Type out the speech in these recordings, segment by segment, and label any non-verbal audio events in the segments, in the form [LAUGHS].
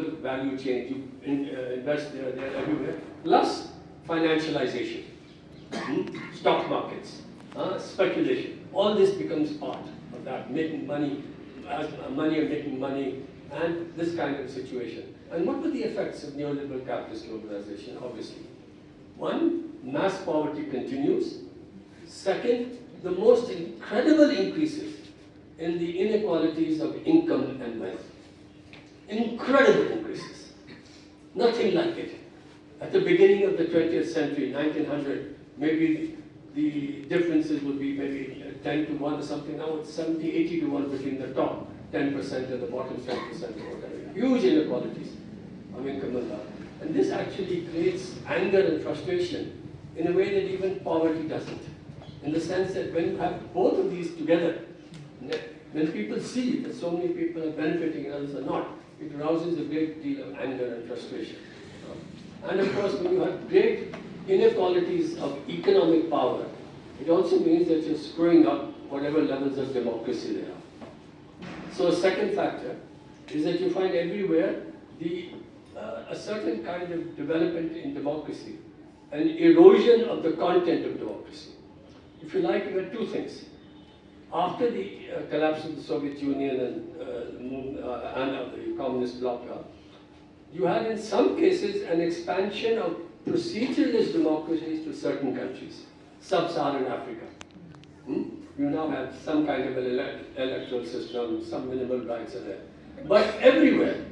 value chain, you in, uh, invest there, there, everywhere, plus financialization, hmm? stock markets, uh, speculation. All this becomes part of that, making money, uh, money and making money, and this kind of situation. And what were the effects of neoliberal capitalist globalization? Obviously, one, mass poverty continues. Second, the most incredible increases in the inequalities of income and wealth. Incredible increases. Nothing like it. At the beginning of the 20th century, 1900, maybe the differences would be maybe 10 to 1 or something. Now it's 70, 80 to 1 between the top 10% and the bottom 10% or whatever. Huge inequalities of income and. And this actually creates anger and frustration in a way that even poverty doesn't. In the sense that when you have both of these together, when people see that so many people are benefiting and others are not, it arouses a great deal of anger and frustration. And of course, when you have great inequalities of economic power, it also means that you're screwing up whatever levels of democracy there are. So a second factor is that you find everywhere the, uh, a certain kind of development in democracy, an erosion of the content of democracy. If you like, you have two things. After the uh, collapse of the Soviet Union and, uh, uh and of the communist bloc, uh, you had in some cases an expansion of proceduralist democracies to certain countries, sub-Saharan Africa. Hmm? You now have some kind of an elect electoral system, some minimal rights are there. But everywhere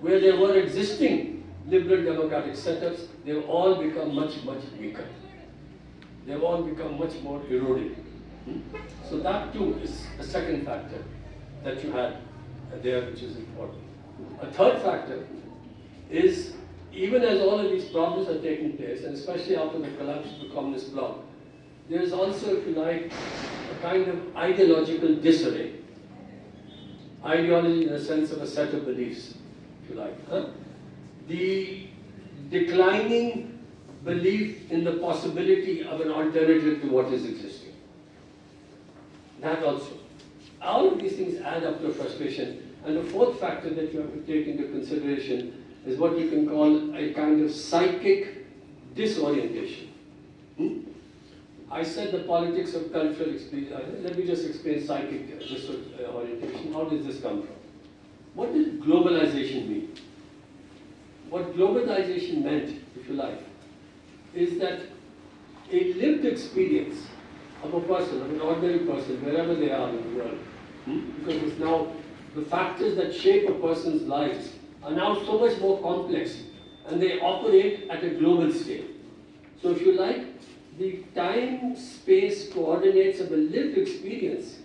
where there were existing liberal democratic setups, they've all become much, much weaker. They've all become much more eroded. Hmm? So that too is a second factor that you had there which is important. A third factor is even as all of these problems are taking place, and especially after the collapse of the communist bloc, there is also, if you like, a kind of ideological disarray. Ideology in the sense of a set of beliefs, if you like. Huh? The declining belief in the possibility of an alternative to what is existing. That also. All of these things add up to frustration. And the fourth factor that you have to take into consideration is what you can call a kind of psychic disorientation. Hmm? I said the politics of cultural experience. Uh, let me just explain psychic disorientation. How does this come from? What does globalization mean? What globalization meant, if you like, is that a lived experience of a person, of an ordinary person, wherever they are in the world, hmm? because it's now the factors that shape a person's lives are now so much more complex and they operate at a global scale. So if you like, the time-space coordinates of a lived experience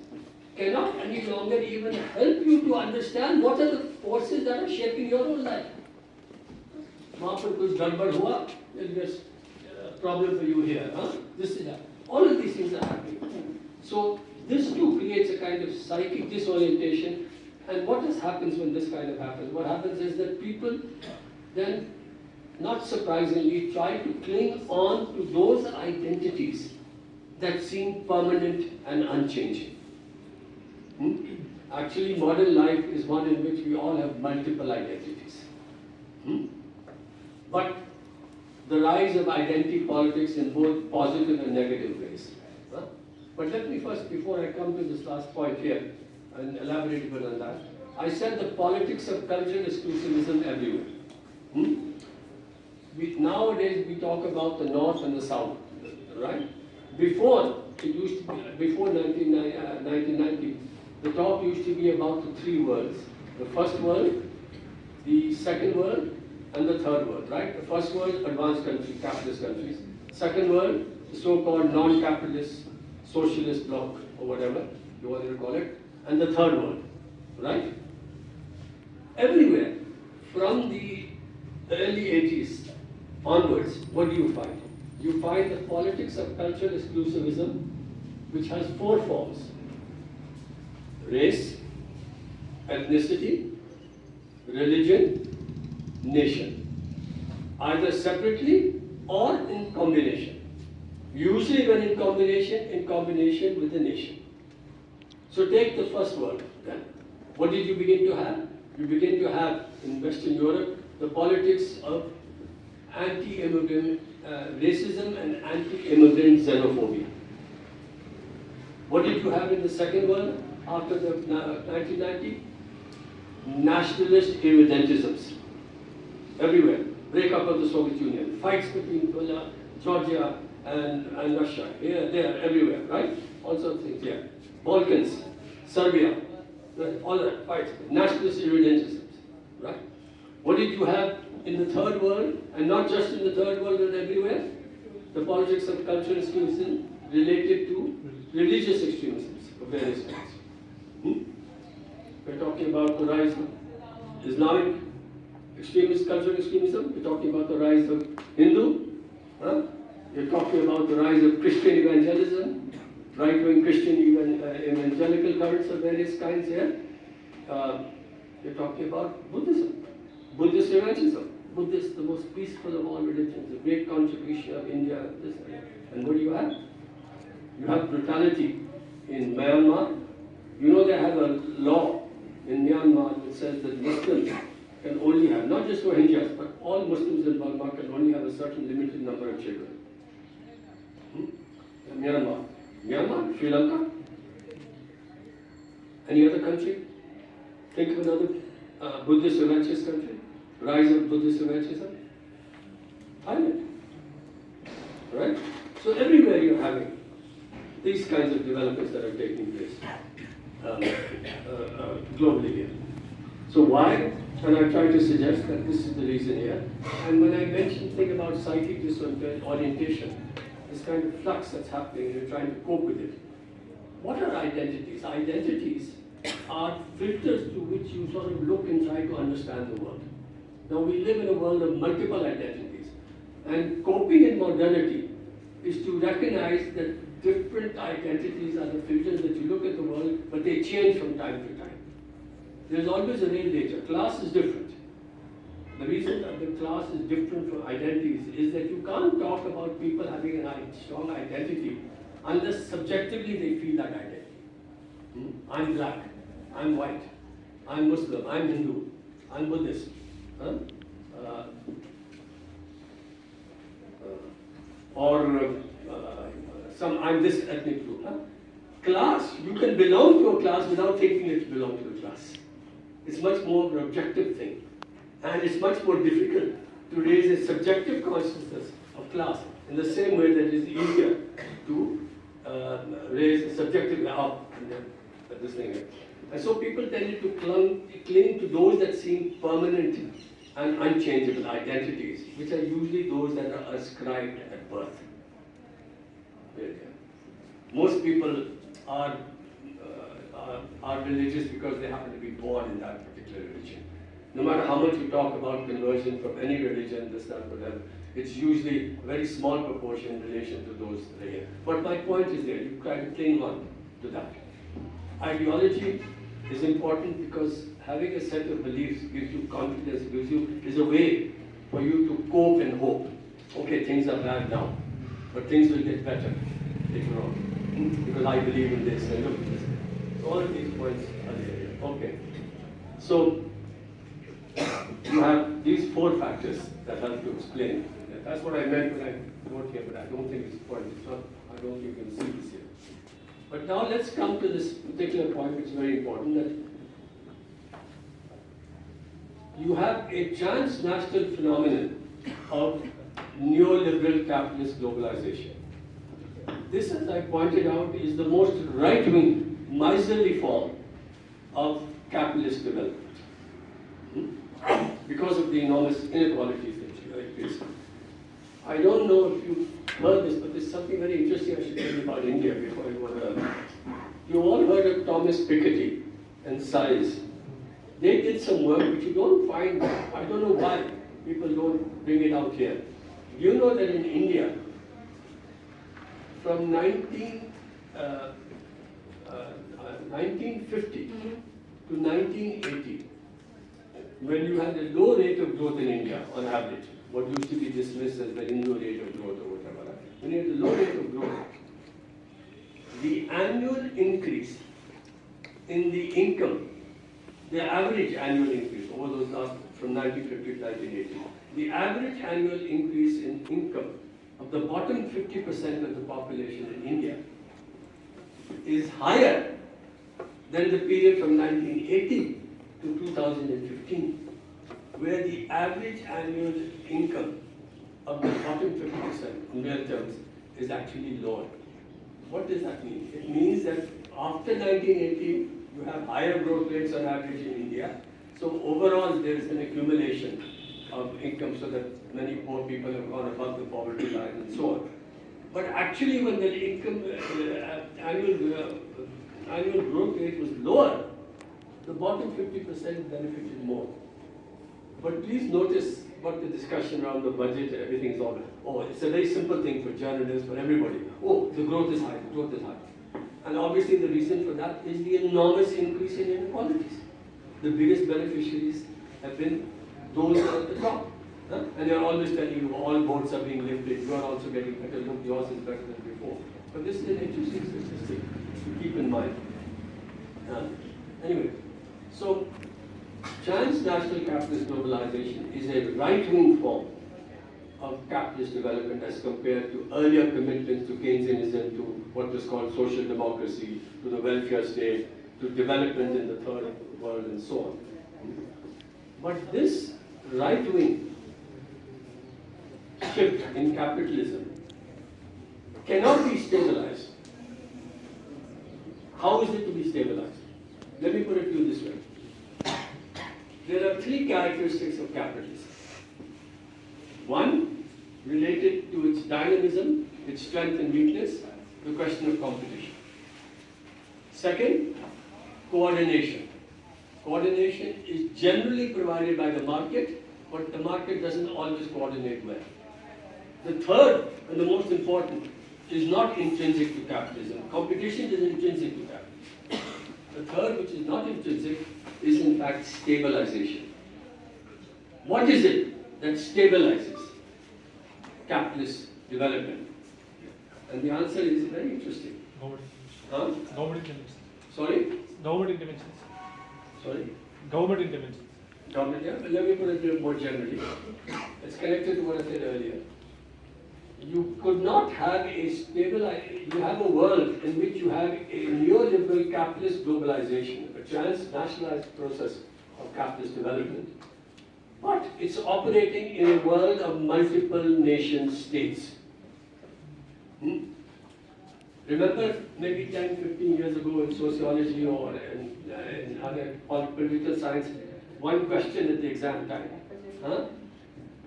cannot any longer even help you to understand what are the forces that are shaping your own life. वहाँ पर कुछ गड़बड़ हुआ there's a problem for you here. Huh? This is that. all of these things are happening. So this too creates a kind of psychic disorientation and what has happens when this kind of happens? What happens is that people then, not surprisingly, try to cling on to those identities that seem permanent and unchanging. Hmm? Actually, modern life is one in which we all have multiple identities. Hmm? But the rise of identity politics in both positive and negative ways. Huh? But let me first, before I come to this last point here, and elaborate a bit on that. I said the politics of cultural exclusivism everywhere. Hmm? We, nowadays we talk about the North and the South, right? Before, it used to be, before 1990, uh, the talk used to be about the three worlds. The first world, the second world, and the third world, right? The first world, advanced countries, capitalist countries. Second world, the so-called non-capitalist socialist bloc, or whatever you want to call it and the third world, right? Everywhere, from the early 80s onwards, what do you find? You find the politics of cultural exclusivism, which has four forms. Race, ethnicity, religion, nation. Either separately or in combination. Usually when in combination, in combination with the nation. So take the first word then. What did you begin to have? You begin to have in Western Europe the politics of anti-immigrant uh, racism and anti-immigrant xenophobia. What did you have in the Second World after the uh, 1990? Nationalist irredentisms everywhere. Breakup of the Soviet Union, fights between Georgia and, and Russia, here, there, everywhere, right? All sorts of things, yeah. Balkans, Serbia, right? all that, fights, nationalist irredentisms, right? What did you have in the third world, and not just in the third world, but everywhere? The politics of cultural extremism related to religious extremism of various kinds. Hmm? We're talking about the rise of Islamic extremist cultural extremism. We're talking about the rise of Hindu. Huh? We're talking about the rise of Christian evangelism, right-wing Christian evan uh, evangelical currents of various kinds here. Uh, we're talking about Buddhism, Buddhist evangelism. Buddhist, the most peaceful of all religions, the great contribution of India. And what do you have? You have brutality in Myanmar. You know they have a law in Myanmar that says that Muslims can only have, not just Rohingyas, but all Muslims in Burma can only have a certain limited number of children. Hmm? Myanmar. Myanmar, Sri Lanka. Any other country? Think of another uh, Buddhist religious country. Rise of Buddhist Evangelism. Thailand. Right? So everywhere you're having these kinds of developments that are taking place um, uh, uh, globally here. So why? And I try to suggest that this is the reason here. And when I mention thing about psychic disorientation, this kind of flux that's happening, you're trying to cope with it. What are identities? Identities are filters through which you sort of look and try to understand the world. Now we live in a world of multiple identities. And coping in modernity is to recognize that different identities are the filters that you look at the world, but they change from time to time. There's always a real nature. Class is different. The reason that the class is different from identities is that you can't talk about people having a strong identity unless subjectively they feel that identity. Hmm? I'm black, I'm white, I'm Muslim, I'm Hindu, I'm Buddhist. Huh? Uh, uh, or uh, some, I'm this ethnic group. Huh? Class, you can belong to a class without thinking that you belong to a class. It's much more an objective thing. And it's much more difficult to raise a subjective consciousness of class in the same way that it is easier to uh, raise a subjective of this thing. And so people tended to cling, cling to those that seem permanent and unchangeable identities, which are usually those that are ascribed at birth. Most people are, uh, are, are religious because they happen to be born in that particular religion. No matter how much you talk about conversion from any religion, this, that, whatever, it's usually a very small proportion in relation to those that are here. But my point is there, you try to cling on to that. Ideology is important because having a set of beliefs gives you confidence, gives you, is a way for you to cope and hope. Okay, things are bad now, but things will get better later on. Because I believe in this and look at this. All of these points are there. Okay. So you have these four factors that help to explain. That's what I meant when I wrote here, but I don't think it's important. It's not, I don't think you can see this here. But now let's come to this particular point, which is very important, that you have a transnational phenomenon of neoliberal capitalist globalization. This, as I pointed out, is the most right-wing, miserly form of capitalist development hmm? because of the enormous inequalities that face. I don't know if you've heard this, but there's something very interesting I should tell you about India before I go on. You all heard of Thomas Piketty and size. They did some work which you don't find, I don't know why people don't bring it out here. You know that in India, from 19, uh, uh, 1950 mm -hmm. to 1980, when you had a low rate of growth in India on average, what used to be dismissed as the Hindu rate of growth or whatever, when you had a low rate of growth, the annual increase in the income, the average annual increase over those last from 1950 to 1980. The average annual increase in income of the bottom 50% of the population in India is higher than the period from 1980 to 2015, where the average annual income of the bottom 50% in real terms is actually lower. What does that mean? It means that after 1980, you have higher growth rates on average in India. So overall, there is an accumulation of income so that many poor people have gone above the poverty line and so on. But actually, when the income uh, annual uh, annual growth rate was lower, the bottom 50% benefited more. But please notice what the discussion around the budget, everything is all, oh, it's a very simple thing for journalists, for everybody. Oh, the growth is high, the growth is high. And obviously the reason for that is the enormous increase in inequalities. The biggest beneficiaries have been those at the top. Huh? And they're always telling you all boats are being lifted, you are also getting better, look, yours is better than before. But this is an interesting statistic keep in mind. Uh, anyway, so transnational capitalist globalization is a right-wing form of capitalist development as compared to earlier commitments to Keynesianism, to what was called social democracy, to the welfare state, to development in the third world and so on. But this right-wing shift in capitalism cannot be stabilized. How is it to be stabilized? Let me put it to you this way. There are three characteristics of capitalism. One, related to its dynamism, its strength and weakness, the question of competition. Second, coordination. Coordination is generally provided by the market, but the market doesn't always coordinate well. The third, and the most important, is not intrinsic to capitalism. Competition is intrinsic to capitalism. The third, which is not intrinsic, is in fact stabilization. What is it that stabilizes capitalist development? And the answer is very interesting. Government Huh? government interventions. Sorry? Government interventions. Sorry? Government interventions. Government, yeah, let me put it more generally. It's connected to what I said earlier. You could not have a stable, you have a world in which you have a neoliberal capitalist globalization, a transnationalized process of capitalist development. But it's operating in a world of multiple nation states. Hmm? Remember, maybe 10, 15 years ago in sociology or in, uh, in other political science, one question at the exam time. Huh?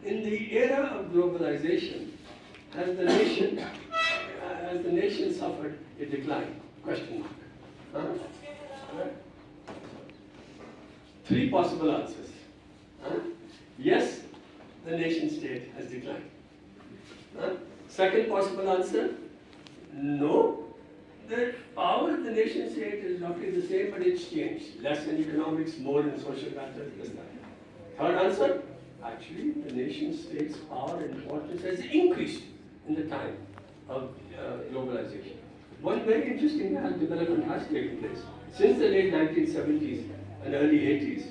In the era of globalization, has the nation, uh, has the nation suffered a decline? Question mark. Huh? Three possible answers. Huh? Yes, the nation state has declined. Second possible answer, no, the power of the nation state is roughly the same, but it's changed. Less in economics, more in social matters. Third answer, actually, the nation state's power and importance has increased in the time of uh, globalization. One very interesting development has taken place. Since the late 1970s and early 80s,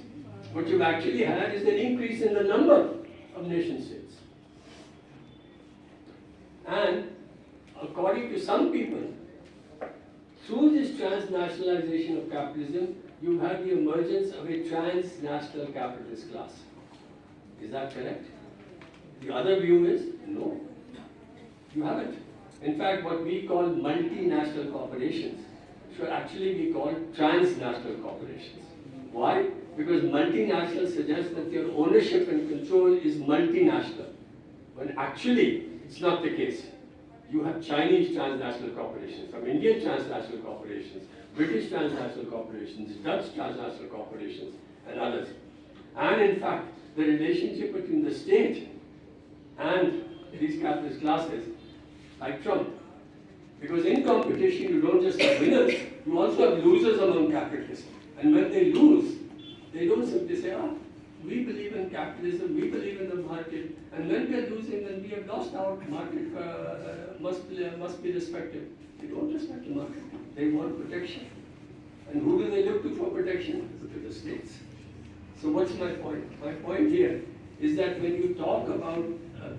what you've actually had is an increase in the number of nation states. And according to some people, through this transnationalization of capitalism, you have the emergence of a transnational capitalist class. Is that correct? The other view is no, you haven't. In fact, what we call multinational corporations should actually be called transnational corporations. Why? Because multinational suggests that your ownership and control is multinational, when actually it's not the case. You have Chinese transnational corporations, from Indian transnational corporations, British transnational corporations, Dutch transnational corporations, and others. And in fact, the relationship between the state and these capitalist classes, like Trump. Because in competition, you don't just have winners, you also have losers among capitalists. And when they lose, they don't simply say, ah, we believe in capitalism, we believe in the market, and when we are losing, then we have lost our market, uh, uh, must, be, uh, must be respected. They don't respect the market, they want protection. And who do they look to for protection? To the states. So what's my point? My point here is that when you talk about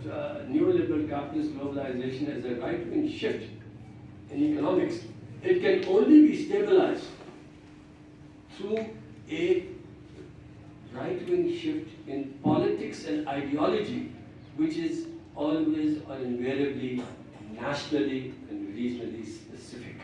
uh, neoliberal capitalist globalization as a right-wing shift in economics, it can only be stabilized through a right-wing shift in politics and ideology, which is always or invariably nationally and regionally specific.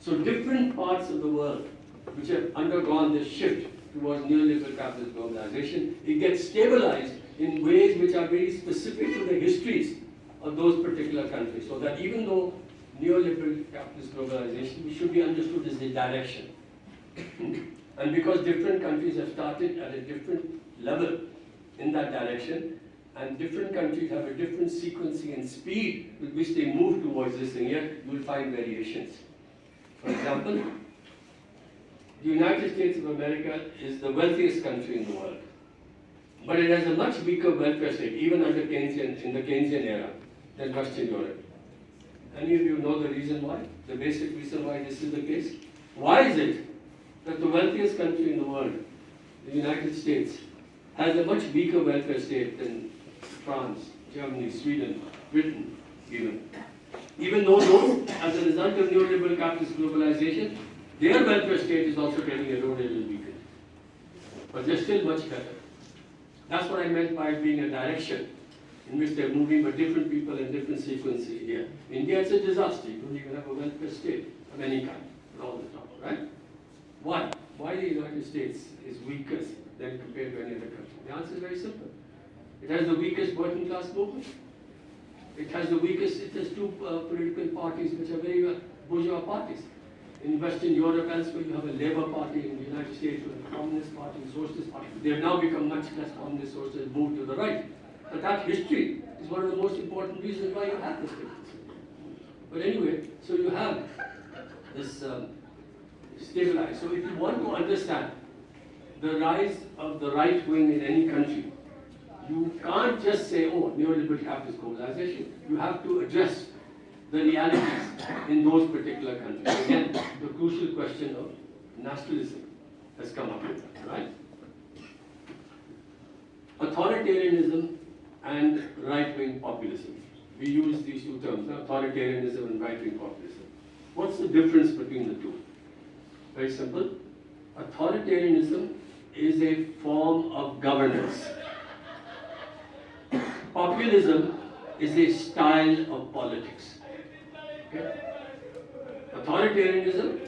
So different parts of the world which have undergone this shift towards neoliberal capitalist globalization, it gets stabilized in ways which are very specific to the histories of those particular countries. So that even though neoliberal capitalist globalization should be understood as the direction. [COUGHS] and because different countries have started at a different level in that direction, and different countries have a different sequencing and speed with which they move towards this thing, here you will find variations. For example, the United States of America is the wealthiest country in the world. But it has a much weaker welfare state, even under Keynesian, in the Keynesian era, than Western Europe. Any of you know the reason why? The basic reason why this is the case? Why is it that the wealthiest country in the world, the United States, has a much weaker welfare state than France, Germany, Sweden, Britain, even? Even though as a result of neoliberal capitalist globalization, their welfare state is also getting eroded and weakened. But they're still much better. That's what I meant by being a direction in which they're moving, but different people in different sequences here. India is a disaster. You don't even have a welfare state of any kind all the trouble, right? Why? Why the United States is weaker than compared to any other country? The answer is very simple. It has the weakest working class movement. It has the weakest, it has two uh, political parties which are very bourgeois parties. In Western Europe, elsewhere, you have a Labour Party. In the United States, you have a Communist Party, Socialist Party. They have now become much less communist, socialist, moved to the right. But that history is one of the most important reasons why you have this difference. But anyway, so you have this um, stabilized. So if you want to understand the rise of the right wing in any country, you can't just say, oh, neoliberal capitalist globalization. You have to address the realities in those particular countries. Again, the crucial question of nationalism has come up with that, right? Authoritarianism and right-wing populism. We use these two terms, authoritarianism and right-wing populism. What's the difference between the two? Very simple. Authoritarianism is a form of governance. Populism is a style of politics. Authoritarianism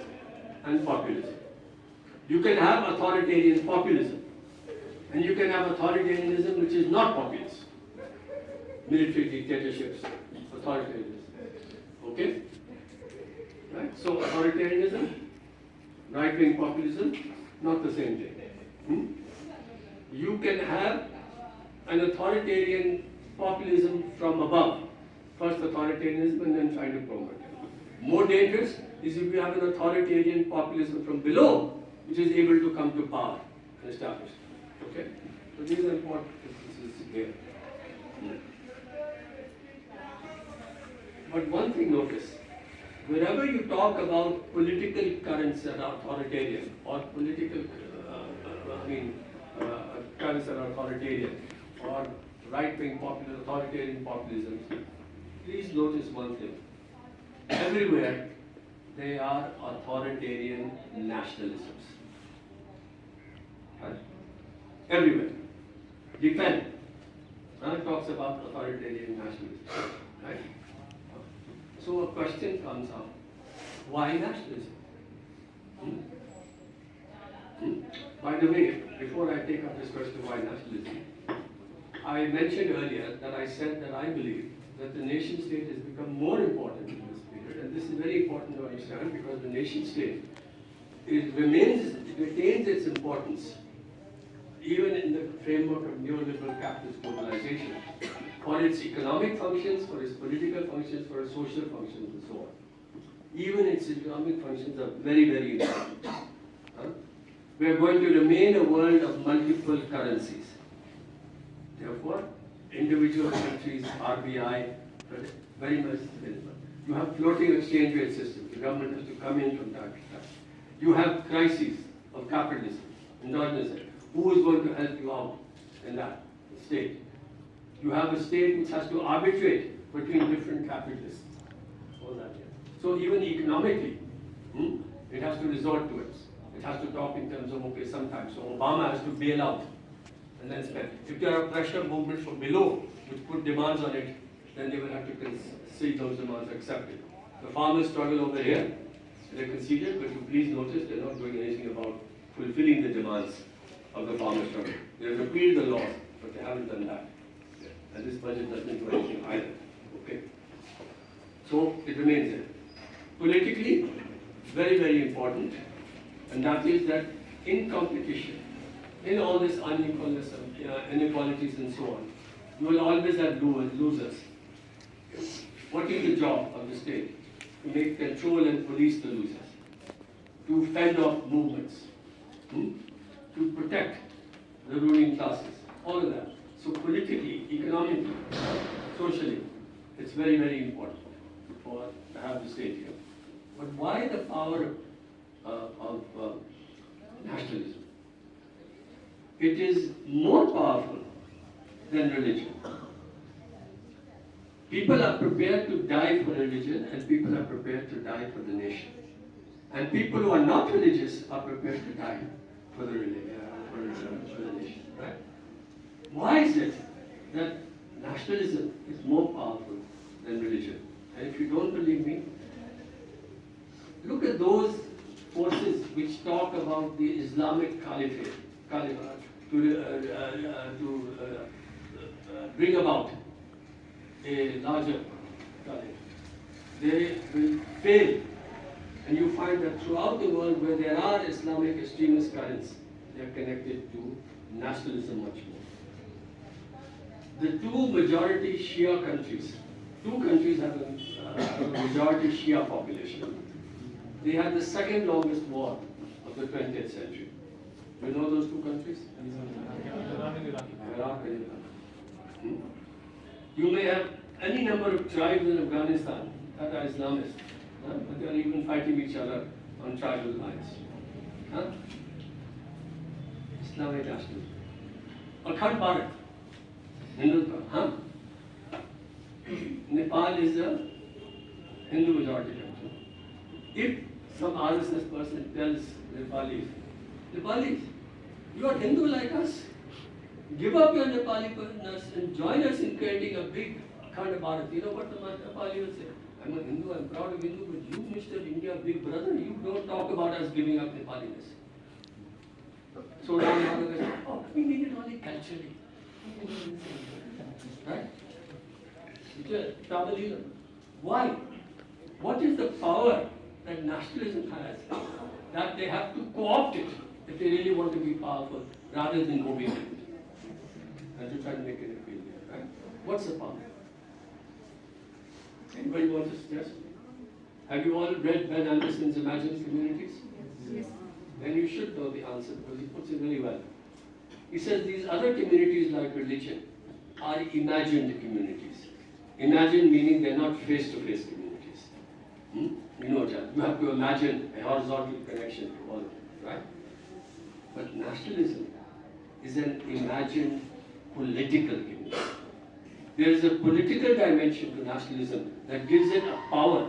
and populism. You can have authoritarian populism, and you can have authoritarianism which is not populist. Military dictatorships, authoritarianism. Okay? Right? So authoritarianism, right-wing populism, not the same thing. Hmm? You can have an authoritarian populism from above. First authoritarianism and then trying to promote it. More dangerous is if you have an authoritarian populism from below, which is able to come to power and establish. Okay? So these are important differences here. But one thing notice, whenever you talk about political currents that are authoritarian or political, uh, uh, I mean, uh, currents that are authoritarian or right-wing popular authoritarian populism, please notice one thing. Everywhere they are authoritarian nationalisms. Right? Everywhere. Defend. None talks about authoritarian nationalism. Right? So a question comes up. Why nationalism? Hmm? Hmm? By the way, before I take up this question, why nationalism? I mentioned earlier that I said that I believe that the nation state has become more important in this period, and this is very important to understand because the nation state it remains, it retains its importance even in the framework of neoliberal capitalist globalization for its economic functions, for its political functions, for its social functions, and so on. Even its economic functions are very, very important. Huh? We are going to remain a world of multiple currencies. Therefore, individual countries, RBI, very much available. You have floating exchange rate system. The government has to come in from time to time. You have crises of capitalism, endogenous Who is going to help you out in that state? You have a state which has to arbitrate between different capitalists. All that, yeah. So even economically, hmm, it has to resort to it. It has to talk in terms of, okay, sometimes, so Obama has to bail out and then spend. If there are pressure movements from below which put demands on it, then they will have to see those demands accepted. The farmers struggle over here, they conceded, but you please notice they're not doing anything about fulfilling the demands of the farmers' struggle. They have repealed the law, but they haven't done that. And this budget doesn't do anything either. Okay? So it remains there. Politically, very, very important, and that is that in competition, in all this unequalness, inequalities and so on, you will always have losers. What is the job of the state? To make control and police the losers, to fend off movements, hmm? to protect the ruling classes, all of that. So politically, economically, socially, it's very, very important for to have the state here. But why the power uh, of uh, nationalism? It is more powerful than religion. People are prepared to die for religion and people are prepared to die for the nation. And people who are not religious are prepared to die for the, religion, for, uh, for the nation. Right? Why is it that nationalism is more powerful than religion? And if you don't believe me, look at those forces which talk about the Islamic Caliphate, Caliphate to, uh, uh, uh, to bring about a larger caliphate. They will fail. And you find that throughout the world where there are Islamic extremist currents, they are connected to nationalism much more. The two majority Shia countries, two countries have a, uh, a majority Shia population. They had the second longest war of the 20th century. You know those two countries? Iraq. And Iran. Hmm? You may have any number of tribes in Afghanistan that are Islamist, huh? but they are even fighting each other on tribal lines. Huh? Islamic nationalism. Akhand Bharat, Hindutva, huh? Nepal is a Hindu majority country. If some RSS person tells Nepalis, Nepalis, you are Hindu like us, give up your Nepali-ness and join us in creating a big Akhand Bharat. You know what the Nepali will say? I'm a Hindu, I'm proud of Hindu, but you, Mr. India Big Brother, you don't talk about us giving up Nepaliness. So oh, we need it only culturally. Right? Tribalism. Why? What is the power that nationalism has that they have to co-opt it if they really want to be powerful rather than go beyond and to try to make it a failure, right? What's the power? Anybody want to suggest? Have you all read Ben Anderson's Imagined Communities? Yes. Then you should know the answer because he puts it really well. He says these other communities like religion are imagined communities. Imagined meaning they're not face-to-face communities. Hmm? You know that. You have to imagine a horizontal connection to all of them, right? But nationalism is an imagined political community. There is a political dimension to nationalism that gives it a power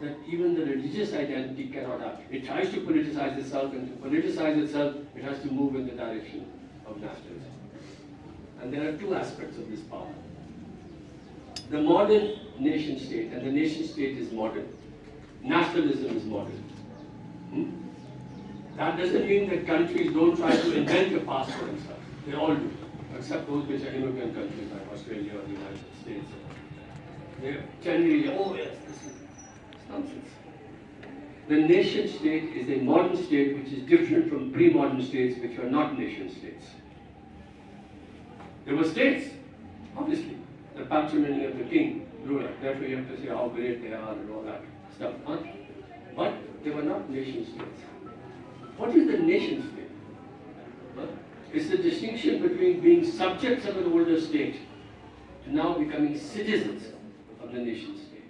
that even the religious identity cannot have. It tries to politicize itself, and to politicize itself, it has to move in the direction of nationalism. And there are two aspects of this power. The modern nation state, and the nation state is modern. Nationalism is modern. Hmm? That doesn't mean that countries don't try to invent a past for themselves. They all do, except those which are immigrant countries like Australia or the United States. They generally, oh yes, this is nonsense. The nation state is a modern state which is different from pre-modern states which were not nation states. There were states, obviously, the patrimony of the king, ruler. Therefore, you have to say how great they are and all that stuff. Huh? But they were not nation states. What is the nation state? It's the distinction between being subjects of an older state to now becoming citizens of the nation state.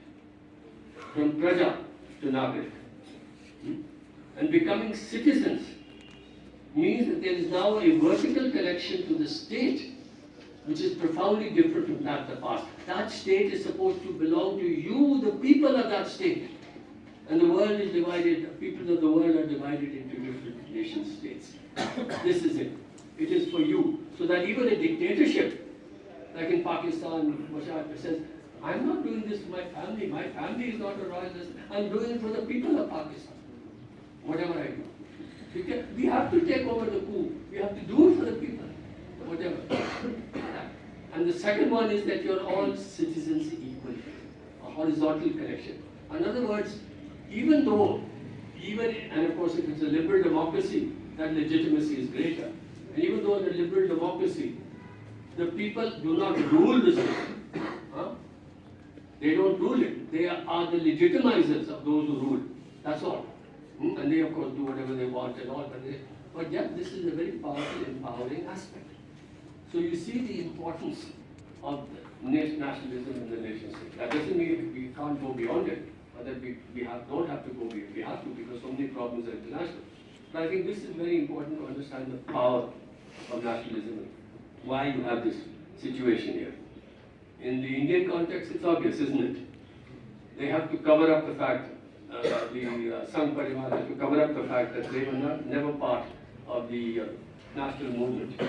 From praja to nagrik. Hmm? And becoming citizens means that there is now a vertical connection to the state, which is profoundly different from that of the past. That state is supposed to belong to you, the people of that state. And the world is divided, people of the world are divided nation states. this is it. It is for you. So that even a dictatorship, like in Pakistan, Musharraf says, I'm not doing this for my family. My family is not a royalist. I'm doing it for the people of Pakistan. Whatever I do. We, have to take over the coup. We have to do it for the people. Whatever. And the second one is that you're all citizens equal. A horizontal connection. In other words, even though, even, and of course if it's a liberal democracy, that legitimacy is greater. And even though in a liberal democracy, the people do not rule the system. Huh? They don't rule it. They are, the legitimizers of those who rule. That's all. Hmm? And they of course do whatever they want and all, but, they, but yet this is a very powerful, empowering aspect. So you see the importance of the nation, nationalism in the nation state. That doesn't mean we can't go beyond it, that we, we have, don't have to go beyond. We have to because so many problems are international. But I think this is very important to understand the power of nationalism, why you have this situation here. In the Indian context, it's obvious, isn't it? They have to cover up the fact, uh, the uh, Sangh Parivar has to cover up the fact that they were not, never part of the uh, national movement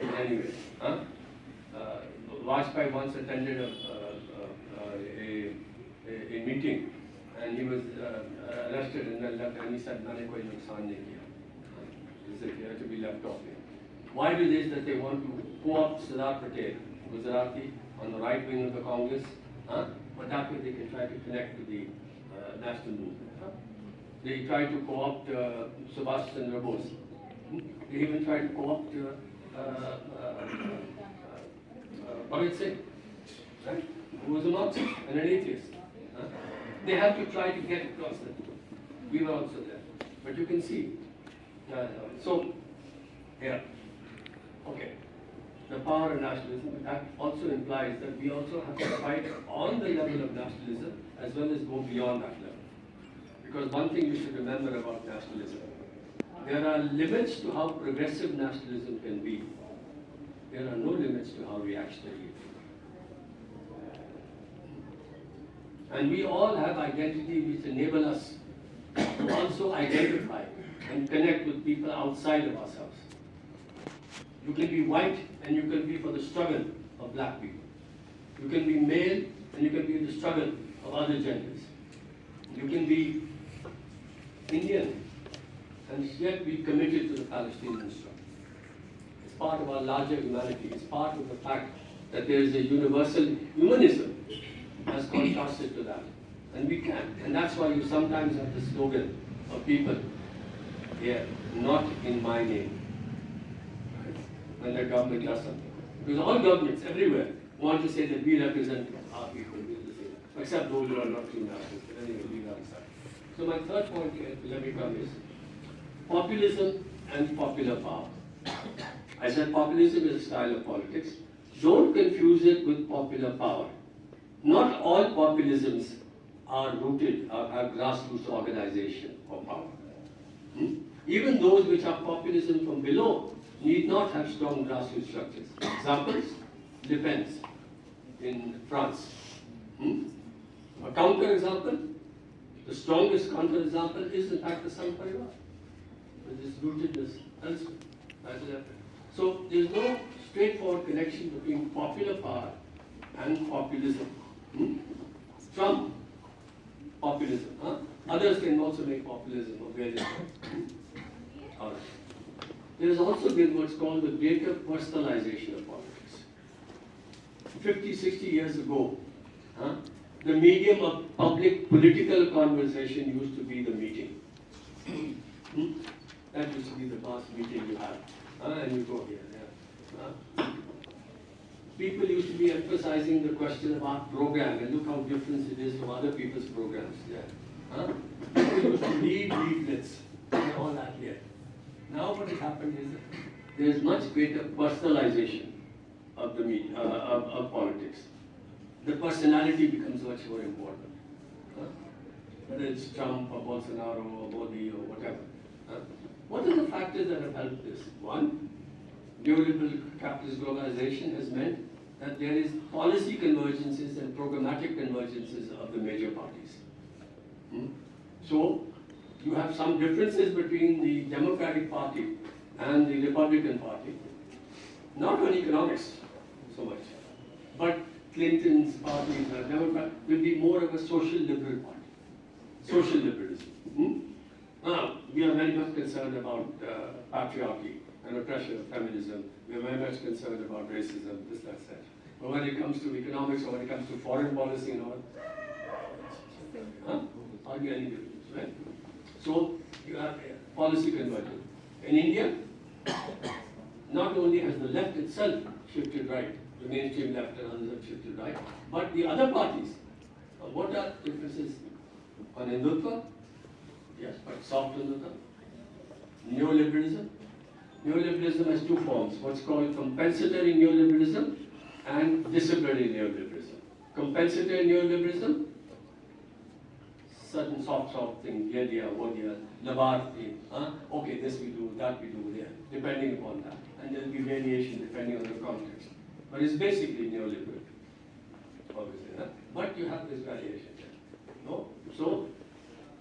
in any way. Huh? Uh, Vajpayee once attended a, a, a, a meeting and he was uh, uh arrested in and he said मैंने कोई नुकसान नहीं किया this appeared to be left off. Why do this that they want to co-opt Sardar Patel Gujarati on the right wing of the Congress huh? but that way they can try to connect with the uh, national movement. Huh? They try to co-opt uh, Subhash Chandra Bose. They even try to co-opt uh, uh, uh, uh, uh Singh, right? who was a and an atheist. Huh? They have to try to get across that. We were also there. But you can see. Uh, so, yeah. Okay. The power of nationalism, that also implies that we also have to fight on the level of nationalism as well as go beyond that level. Because one thing you should remember about nationalism, there are limits to how progressive nationalism can be. There are no limits to how reactionary it is. And we all have identity which enable us to also identify and connect with people outside of ourselves. You can be white and you can be for the struggle of black people. You can be male and you can be in the struggle of other genders. You can be Indian and yet be committed to the Palestinian struggle. It's part of our larger humanity. It's part of the fact that there is a universal humanism as contrasted to that. And we can. And that's why you sometimes have the slogan of people here, not in my name when the government does something. Because all governments everywhere want to say that we represent our people. Except those who are not nationalists, but anyway, leave that aside. So my third point here, let me come is populism and popular power. I said populism is a style of politics. Don't confuse it with popular power. Not all populisms are rooted, are, are grassroots organization of power. Hmm? Even those which are populism from below need not have strong grassroots structures. Examples, Le Pen in France. Hmm? A counter example, the strongest counter example is in fact the Sangh Parivar. With its rootedness elsewhere. So there is no straightforward connection between popular power and populism. Hmm? Trump, populism. Huh? Others can also make populism of various kinds. There has also been what's called the greater personalization of politics. 50, 60 years ago, huh, the medium of public political conversation used to be the meeting. Hmm? That used to be the last meeting you have. huh, and you go here. Yeah. People used to be emphasizing the question about program and look how different it is from other people's programs. Yeah. Huh? People used to read leaflets and all that here. Now what has happened is there is much greater personalization of the media, uh, of, of politics. The personality becomes much more important. Whether it's Trump or Bolsonaro or Modi or whatever. What are the factors that have helped this? One, neoliberal capitalist globalization has meant that there is policy convergences and programmatic convergences of the major parties. Hmm? So, you have some differences between the Democratic Party and the Republican Party, not on economics so much, but Clinton's party, Democrat, will be more of a social liberal party, social liberalism. Hmm? Now, we are very much concerned about uh, patriarchy and oppression of feminism. We are very much concerned about racism, this, that, that. But when it comes to economics or when it comes to foreign policy and all, huh? hardly any difference, right? So you have policy convergence. In India, not only has the left itself shifted right, the mainstream left and others have shifted right, but the other parties, uh, what are differences on Hindutva? Yes, but soft Hindutva. Neoliberalism. Neoliberalism has two forms, what's called compensatory neoliberalism and disciplinary neoliberalism. Compensatory neoliberalism, certain soft, soft things, ye diya, wo diya, labarthi, huh? okay, this we do, that we do, yeah, depending upon that. And there'll be variation depending on the context. But it's basically neoliberal, obviously. Huh? But you have this variation there. No? So,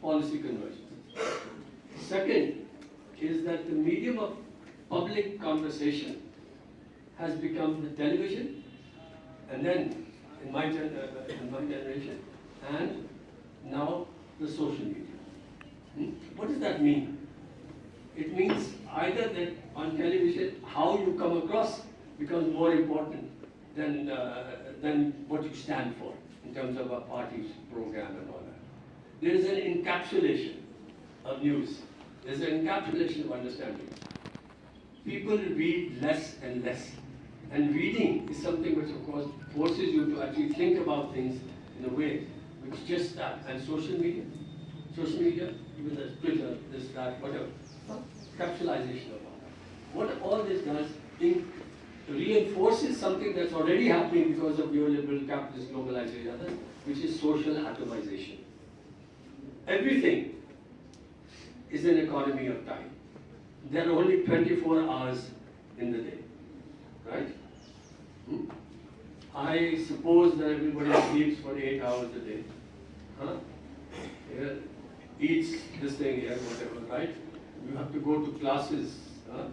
policy convergence. Second is that the medium of public conversation has become the television, and then in my, gen- uh, in my generation, and now the social media. Hmm? What does that mean? It means either that on television, how you come across becomes more important than, uh, than what you stand for in terms of a party's program and all that. There is an encapsulation of news. There's an encapsulation of understanding. People read less and less. And reading is something which, of course, forces you to actually think about things in a way which just that. And social media, social media, even the Twitter, this, that, whatever, capsulization of all that. What all this does, in, reinforces something that's already happening because of neoliberal capitalist globalization, which is social atomization. Everything is an economy of time There are only 24 hours in the day, right? Hmm? I suppose that everybody sleeps for 8 hours a day. Huh? Yeah, eats this thing here, whatever, right? You have to go to classes. Huh?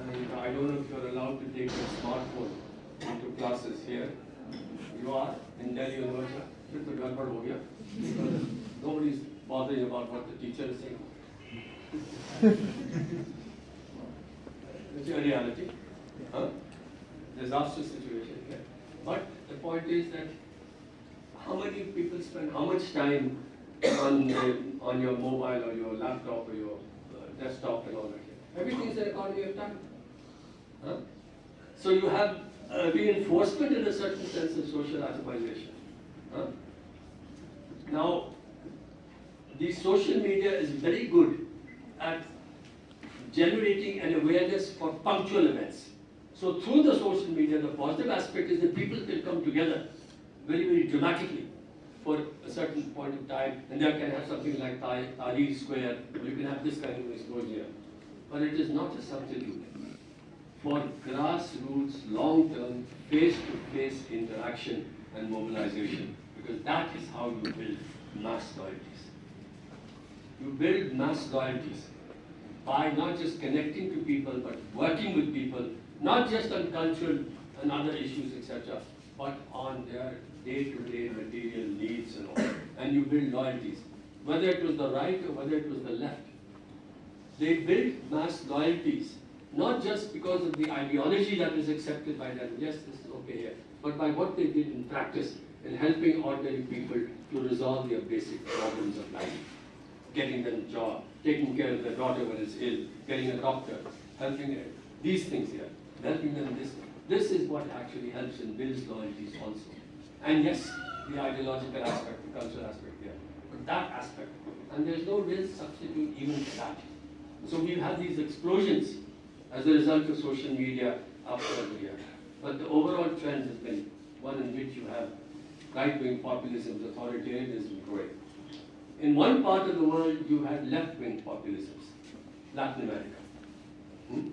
And I don't know if you're allowed to take your smartphone into classes here. You are in Delhi University. फिर तो गड़बड़ हो गया. Nobody's bothering about what the teacher is saying. it's a reality. Huh? Disaster situation here. But the point is that how many people spend how much time on the, on your mobile or your laptop or your uh, desktop and all that. Everything is an economy of time. Huh? So you have a reinforcement in a certain sense of social atomization. Huh? Now, the social media is very good at generating an awareness for punctual events. So through the social media, the positive aspect is that people can come together very, very dramatically for a certain point of time, and they can have something like Tah- Tahrir Square, or you can have this kind of explosion here. But it is not a substitute for grassroots, long-term, face-to-face interaction and mobilization, because that is how you build mass loyalties. You build mass loyalties by not just connecting to people, but working with people, not just on cultural and other issues, etc., but on their day-to-day material needs and all. And you build loyalties, whether it was the right or whether it was the left. They built mass loyalties, not just because of the ideology that was accepted by them, yes, this is okay here, but by what they did in practice in helping ordinary people to resolve their basic problems of life. Getting them a job, taking care of their daughter when it's ill, getting a doctor, helping them, these things here, helping them this. This is what actually helps and builds loyalties also. And yes, the ideological aspect, the cultural aspect here, but that aspect, and there's no real substitute even for that. So we've had these explosions as a result of social media after the year. But the overall trend has been one in which you have right-wing populism, authoritarianism growing. In one part of the world, you had left-wing populisms. Latin America. Hmm?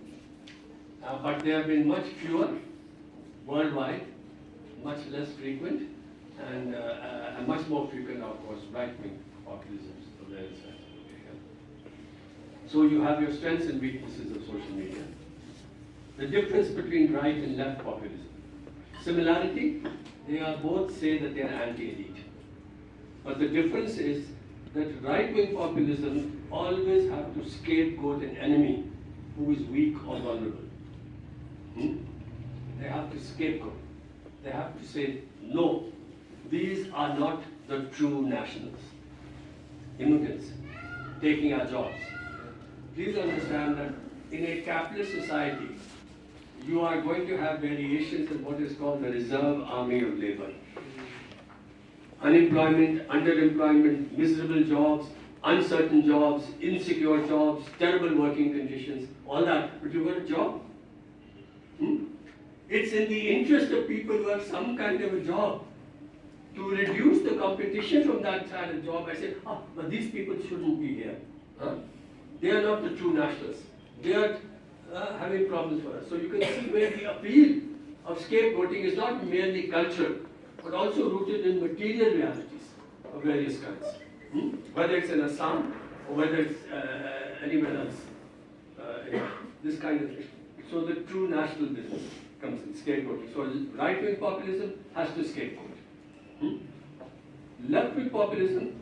Uh, but they have been much fewer worldwide, much less frequent, and, uh, uh, and much more frequent, of course, right-wing populisms. So you have your strengths and weaknesses of social media. The difference between right and left populism. Similarity, they are both say that they are anti-elite. But the difference is that right-wing populism always have to scapegoat an enemy who is weak or vulnerable. Hmm? They have to scapegoat. They have to say, no, these are not the true nationals. Immigrants taking our jobs. Please understand that in a capitalist society, you are going to have variations in what is called the reserve army of labor. Unemployment, underemployment, miserable jobs, uncertain jobs, insecure jobs, terrible working conditions, all that. But you got a job. Hmm? It's in the interest of people who have some kind of a job to reduce the competition from that kind of job. I say, ah, but these people shouldn't be here. Huh? They are not the true nationals. They are uh, having problems for us. So you can see where the appeal of scapegoating is not merely cultural, but also rooted in material realities of various kinds. Hmm? Whether it's in Assam or whether it's uh, anywhere else. Uh, this kind of thing. So the true national business comes in scapegoating. So right-wing populism has to scapegoat. Hmm? Left-wing populism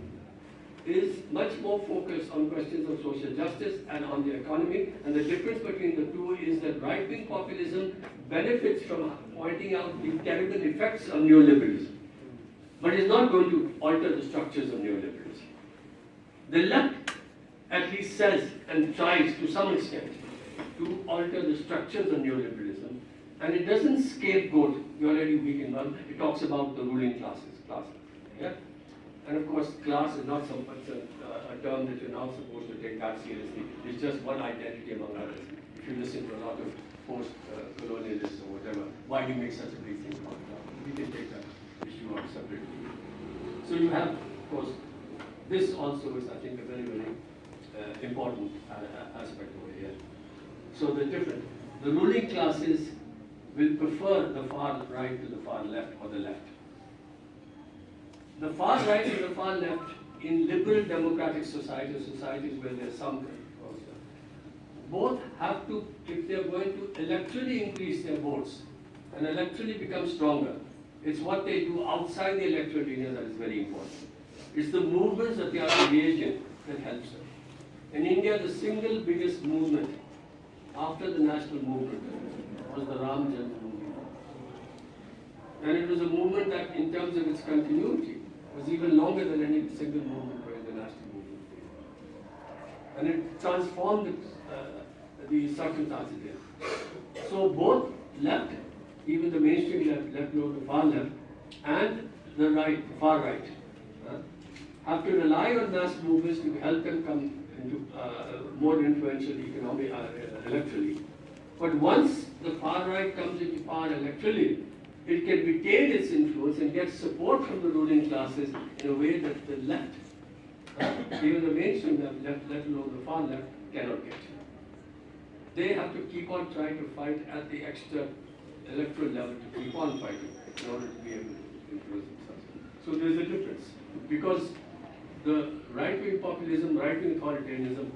is much more focused on questions of social justice and on the economy. And the difference between the two is that right-wing populism benefits from pointing out the terrible effects of neoliberalism, but is not going to alter the structures of neoliberalism. The left at least says and tries to some extent to alter the structures of neoliberalism, and it doesn't scapegoat the already weak and one. It talks about the ruling classes, classes. Yeah? And of course, class is not some a, uh, a term that you're not supposed to take that seriously. It's just one identity among others. If you listen to a lot of post-colonialists or whatever, why do you make such a big thing about class? We can take that issue up separately. So you have, of course, this also is, I think, a very, very uh, important uh, aspect over here. So the different, the ruling classes will prefer the far right to the far left or the left. The far right and the far left in liberal democratic societies, societies where there's some both have to, if they're going to electorally increase their votes and electorally become stronger, it's what they do outside the electoral arena that is very important. It's the movements that they are engaged in that helps them. In India, the single biggest movement after the national movement was the Ram Janmabhoomi. And it was a movement that, in terms of its continuity, was even longer than any single movement by the national movement. And it transformed uh, the circumstances there. So both left, even the mainstream left, left no to far left, and the right, far right, uh, have to rely on mass movements to help them come into uh, more influential economic, uh, electorally. But once the far right comes into power electorally, it can retain its influence and get support from the ruling classes in a way that the left, even the mainstream left, left, let alone the far left, cannot get. They have to keep on trying to fight at the extra electoral level to keep on fighting in order to be able to influence themselves. So there's a difference because the right-wing populism, right-wing authoritarianism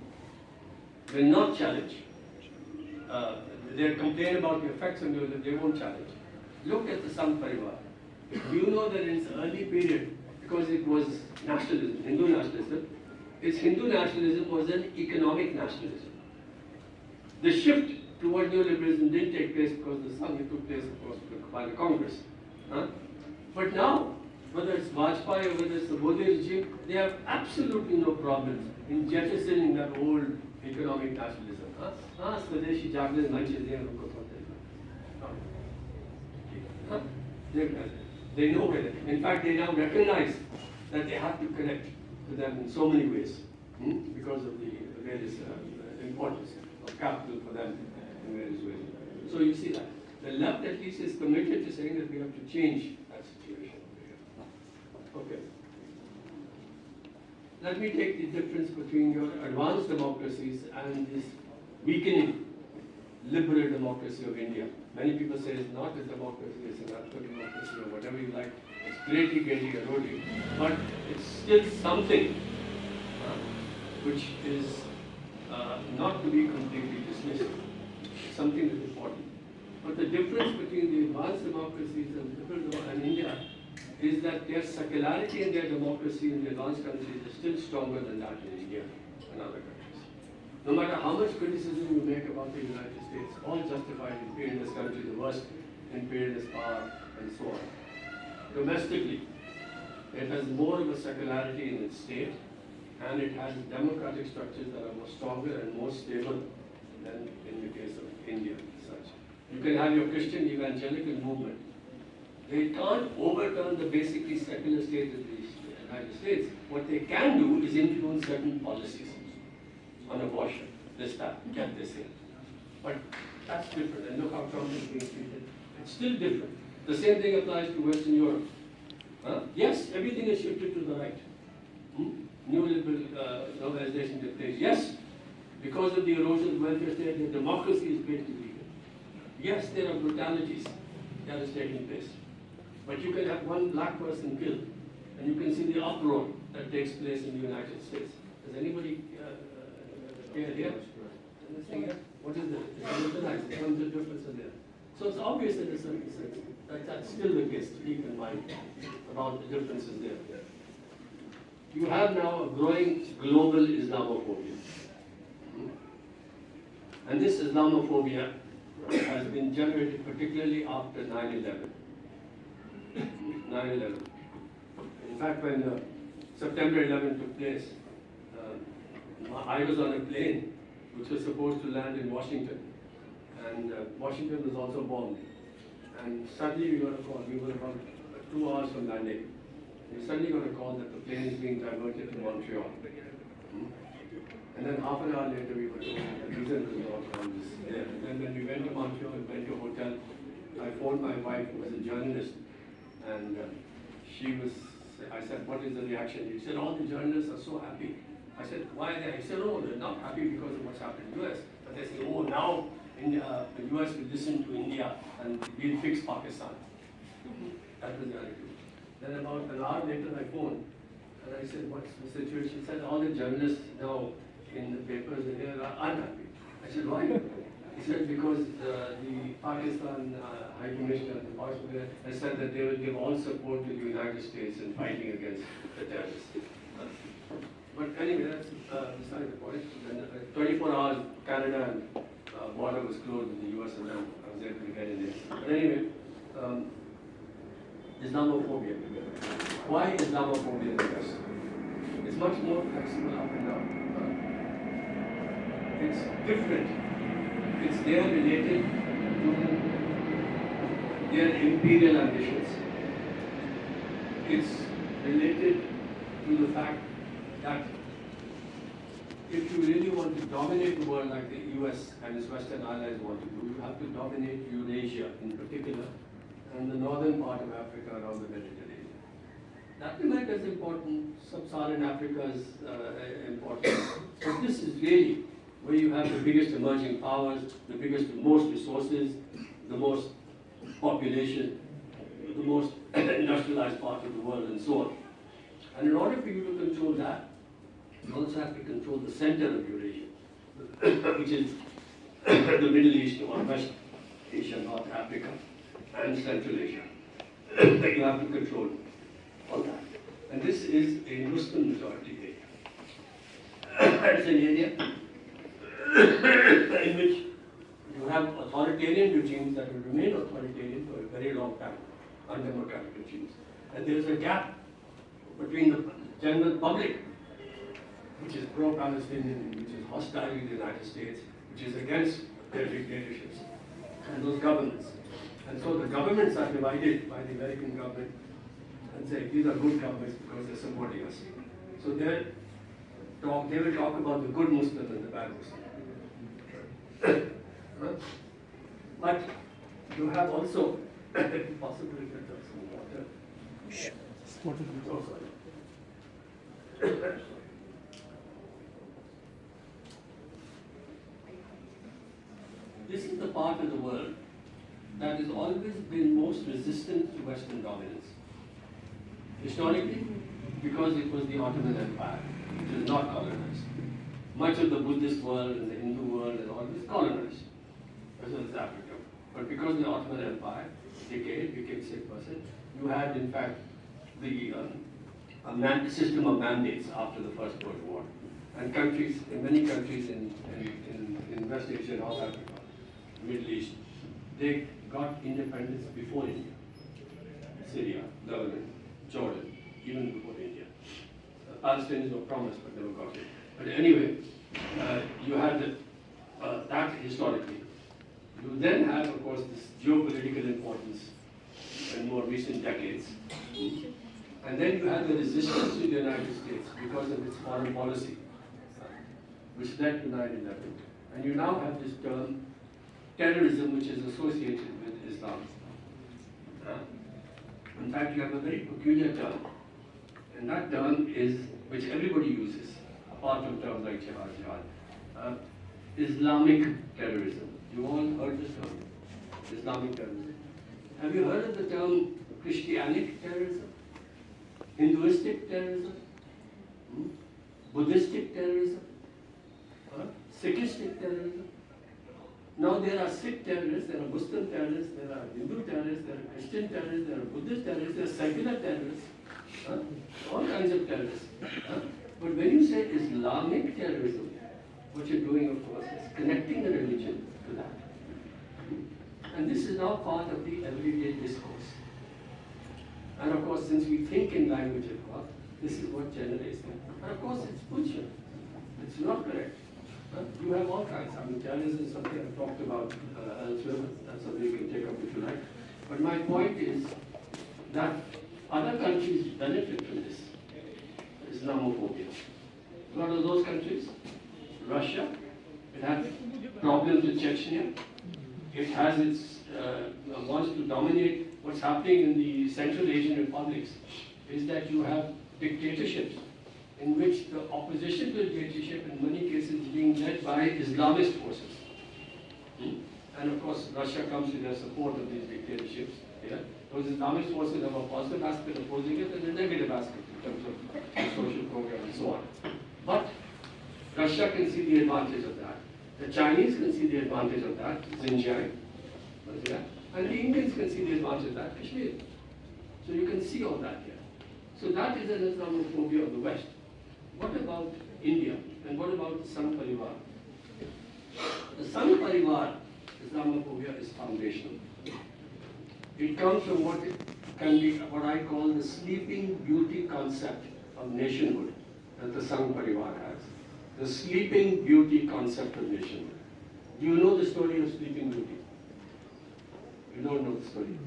will not challenge. Uh, they complain about the effects and they won't challenge. Look at the Sangh Parivar. You know that in its early period, because it was nationalism, Hindu nationalism, its Hindu nationalism was an economic nationalism. The shift toward neoliberalism didn't take place because the Sangh took place, of course, by the Congress. Huh? But now, whether it's Vajpayee or whether it's the Modi regime, they have absolutely no problems in jettisoning that old economic nationalism. Huh? Ah, Swadeshi Jagran Manch huh? they, they know it. In fact, they now recognize that they have to connect to them in so many ways hmm? because of the various uh, importance of capital for them in various ways. So you see that. The left at least is committed to saying that we have to change that situation. Okay. let me take the difference between your advanced democracies and this weakening liberal democracy of India. Many people say it's not a democracy, it's an democracy or whatever you like. It's greatly, greatly eroding. But it's still something uh, which is uh, not to be completely dismissed. Something that's important. But the difference between the advanced democracies and India is that their secularity and their democracy in the advanced countries is still stronger than that in India and other countries. No matter how much criticism you make about the United States, all justified imperialist country, the worst imperialist power, and so on. Domestically, it has more of a secularity in its state, and it has democratic structures that are more stronger and more stable than in the case of India such. You can have your Christian evangelical movement. They can't overturn the basically secular state of the United States. What they can do is influence certain policies on abortion, this, time, get this in. But that's different, and look how Trump is being treated. It's still different. The same thing applies to Western Europe. Huh? Yes, everything is shifted to the right. Hmm? Neoliberal uh, globalization took place. Yes, because of the erosion of welfare state, the democracy is greatly weakened. Yes, there are brutalities that is taking place. But you can have one black person killed, and you can see the uproar that takes place in the United States. Does anybody uh, hear here? Anything here? What is it? It's localized. Comes the difference in there. So it's obvious in a certain sense that that's still the case keep in mind about the differences there. You have now a growing global Islamophobia. And this Islamophobia has been generated particularly after 9-11. 9-11. In fact, when uh, September 11 took place, I was on a plane which was supposed to land in Washington. And uh, Washington was also bombed. And suddenly we got a call, we were about two hours from landing. We suddenly got a call that the plane is being diverted to Montreal. Hmm? And then half an hour later, we were told that the reason was not on this. And then when we went to Montreal and went to a hotel, I phoned my wife, who was a journalist, and uh, she was, I said, what is the reaction? She said, all the journalists are so happy. I said, why are they? He said, oh, they're not happy because of what's happened in the US. But they say, oh, now India, uh, the US will listen to India and we'll fix Pakistan. That was the attitude. Then about an hour later, I phoned and I said, what's the situation? She said, all the journalists now in the papers here are unhappy. I said, why? He said, because uh, the Pakistan uh, High Commissioner, the Pakistan, has said that they will give all support to the United States in fighting against the terrorists. But anyway, that's uh, beside the point. Uh, 24 hours, Canada and uh, border was closed in the US and I was able to get in there. But anyway, um, Islamophobia. Why Islamophobia in the West? It's much more flexible up and down. Uh, It's different. It's there related to their imperial ambitions. It's related to the fact that if you really want to dominate the world like the US and its Western allies want to do, you have to dominate Eurasia in particular and the northern part of Africa around the Mediterranean. Latin America is important, Sub-Saharan Africa is uh, important, but this is really where you have the biggest emerging powers, the biggest, most resources, the most population, the most [CLEARS THROAT] industrialized part of the world and so on. And in order for you to control that, you also have to control the center of Eurasia, which is [COUGHS] the Middle East or West Asia, North Africa, and Central Asia. [COUGHS] you have to control all that. And this is a Muslim majority area. [COUGHS] it's an area in which you have authoritarian regimes that will remain authoritarian for a very long time, undemocratic regimes. And there is a gap between the general public, which is pro-Palestinian, which is hostile to the United States, which is against their dictatorships, and those governments. And so the governments are divided by the American government and say, these are good governments because they're supporting us. So they talk, they will talk about the good Muslim and the bad Muslim. [COUGHS] But you have also, [COUGHS] possibly get some water. [COUGHS] Oh, sorry. Part of the world that has always been most resistant to Western dominance. Historically, because it was the Ottoman Empire, which was not colonized. Much of the Buddhist world and the Hindu world is always colonized, as well as Africa. But because the Ottoman Empire decayed, became sick person, you had in fact the um, system of mandates after the First World War. And countries, in many countries in, in, in, West Asia, and North Africa, Middle East, they got independence before India. Syria, Lebanon, Jordan, even before India. Uh, Palestinians were promised but never got it. But anyway, uh, you had the, uh, that historically. You then have, of course, this geopolitical importance in more recent decades. And then you had the resistance to the United States because of its foreign policy, uh, which led to 9-11. And you now have this term, terrorism, which is associated with Islam. Uh, in fact, you have a very peculiar term, and that term is, which everybody uses, apart from terms like jihad, jihad, uh, Islamic terrorism. You all heard this term, Islamic terrorism. Have you heard of the term Christianic terrorism? Hinduistic terrorism? Hmm? Buddhistic terrorism? Huh? Sikhistic terrorism? Now there are Sikh terrorists, there are Muslim terrorists, there are Hindu terrorists, there are Christian terrorists, there are Buddhist terrorists, there are secular terrorists, huh? all kinds of terrorists. Huh? But when you say Islamic terrorism, what you're doing, of course, is connecting the religion to that. And this is now part of the everyday discourse. And of course, since we think in language of God, this is what generates them. And of course, it's bullshit. It's not correct. You have all kinds. I mean, terrorism is something I've talked about uh, elsewhere. That's something you can take up if you like. But my point is that other countries benefit from this Islamophobia. A lot of those countries, Russia, it had problems with Chechnya. It has its, uh, wants to dominate what's happening in the Central Asian republics is that you have dictatorships in which the opposition to dictatorship in many cases is being led by Islamist forces. Hmm? And of course, Russia comes with the support of these dictatorships. Yeah? Those Islamist forces have a positive aspect opposing it and a negative aspect in terms of social program and so on. But Russia can see the advantage of that. The Chinese can see the advantage of that, Xinjiang. Yeah? And the Indians can see the advantage of that, Kashmir. So you can see all that here. So that is an Islamophobia of the West. What about India? And what about the Sangh Parivar? The Sangh Parivar Islamophobia is foundational. It comes from what can be what I call the sleeping beauty concept of nationhood that the Sangh Parivar has. The sleeping beauty concept of nationhood. Do you know the story of Sleeping Beauty? You don't know the story.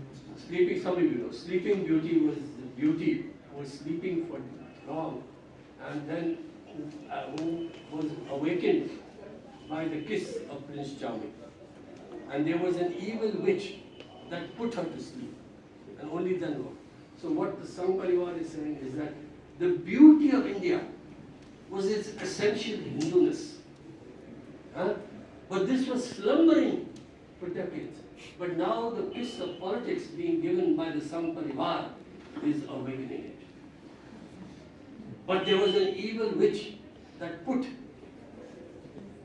Sleeping, some of you know. Sleeping Beauty was the beauty was sleeping for long and then uh, who was awakened by the kiss of Prince Charming. And there was an evil witch that put her to sleep. And only then what? So what the Sangh Parivar is saying is that the beauty of India was its essential Hinduness. Huh? But this was slumbering for decades. But now the kiss of politics being given by the Sangh Parivar is awakening it. But there was an evil witch that put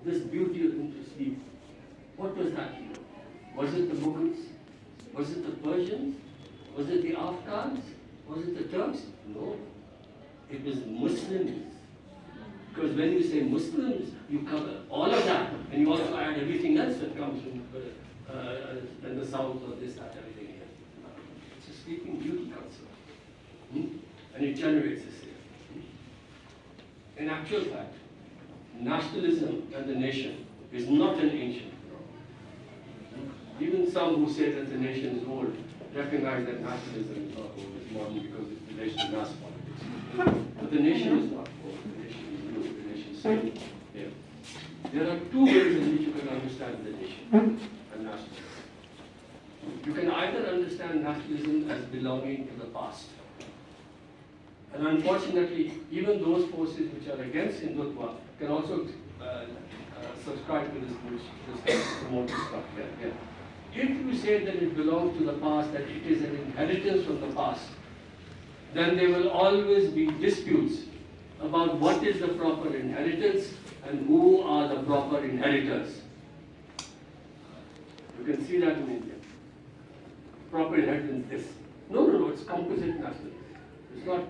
this beauty into sleep. What was that? Know? Was it the Mughals? Was it the Persians? Was it the Afghans? Was it the Turks? No. It was Muslims. Because when you say Muslims, you cover all of that, and you also add everything else that comes from uh, uh, in the south or this, that, everything here. It's a sleeping beauty concept. Hmm? And it generates this? In actual fact, nationalism and the nation is not an ancient phenomenon. Even some who say that the nation is old recognize that nationalism is not old, it's modern because it relates to mass politics. But the nation is not old, the nation is new, the nation is still here. There are two ways in which you can understand the nation and nationalism. You can either understand nationalism as belonging to the past. And unfortunately, even those forces which are against Hindutva can also uh, uh, subscribe to this, this, this promoted stuff. Yeah, yeah. if you say that it belongs to the past, that it is an inheritance from the past, then there will always be disputes about what is the proper inheritance and who are the proper inheritors. You can see that in India. Proper inheritance this. No, no, no, it's composite nationalism. It's not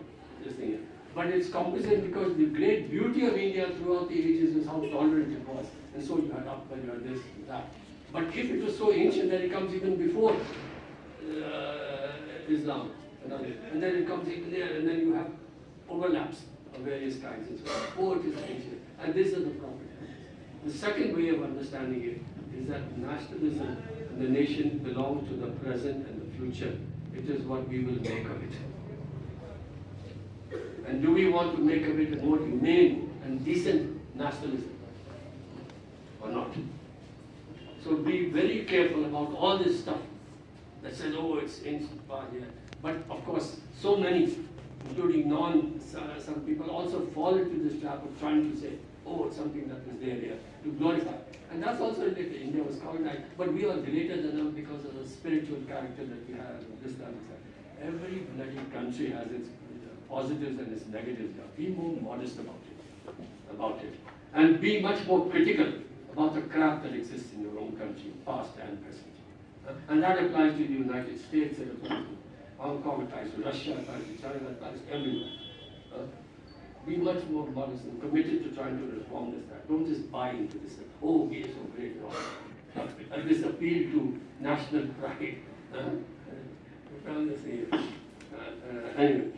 this thing. But it's composite because the great beauty of India throughout the ages is how tolerant it was. And so you had Akbar, you had this and that. But if it was so ancient that it comes even before uh, Islam, and and then it comes even there, and then you have overlaps of various kinds. And so oh, it is ancient. And this is the problem. The second way of understanding it is that nationalism and the nation belong to the present and the future. It is what we will make of it. And do we want to make a more humane and decent nationalism? Or not? So be very careful about all this stuff that says, oh, it's ancient part here. But of course, so many, including non, uh, some people also fall into this trap of trying to say, oh, it's something that was there here, to glorify. And that's also related. India was colonized, but we are greater than them because of the spiritual character that we have, this, that, and that. Every bloody country has its positives and its negatives. Be more modest about it, about it, and be much more critical about the crap that exists in your own country, past and present. Uh, And that applies to the United States, it applies to Hong Kong, applies to Russia, it applies to China, it applies to everywhere. Uh, Be much more modest and committed to trying to reform this. That. Don't just buy into this. Oh, we are so great. No. [LAUGHS] And this appeal to national pride. [LAUGHS] Uh, here. Uh, uh, anyway,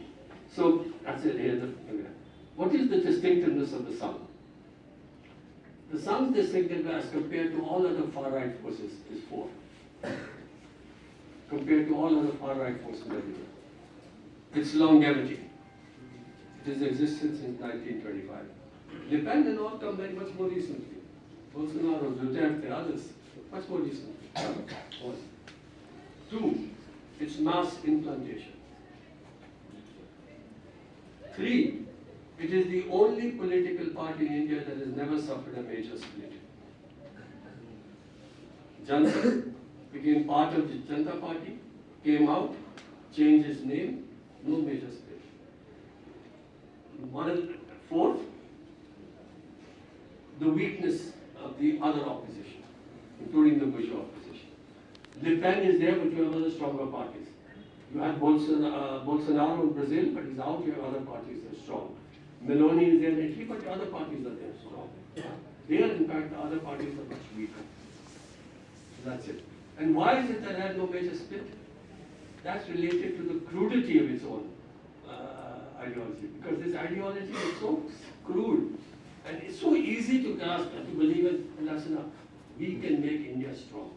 so that's it. What is the distinctiveness of the Sangh? The Sangh's distinctiveness as compared to all other far-right forces is four. Compared to all other far-right forces everywhere. Its longevity. It has existed since 1925. Le Pen and all come very much more recently. Bolsonaro, Duterte, others, much more recently. One. Two, its mass implantation. Three, it is the only political party in India that has never suffered a major split. Jana Sangh became part of the Janata Party, came out, changed its name, no major split. One fourth, the weakness of the other opposition, including the bourgeois opposition. Le Pen is there, but you have other stronger parties. You have Bolsonaro, uh, Bolsonaro in Brazil, but he's out. You have other parties that are strong. Meloni is in Italy, but the other parties are there strong. There, in fact, the other parties are much weaker. So that's it. And why is it that it had no major split? That's related to the crudity of its own uh, ideology. Because this ideology is so crude and it's so easy to grasp and to believe in. Enough. We can make India strong.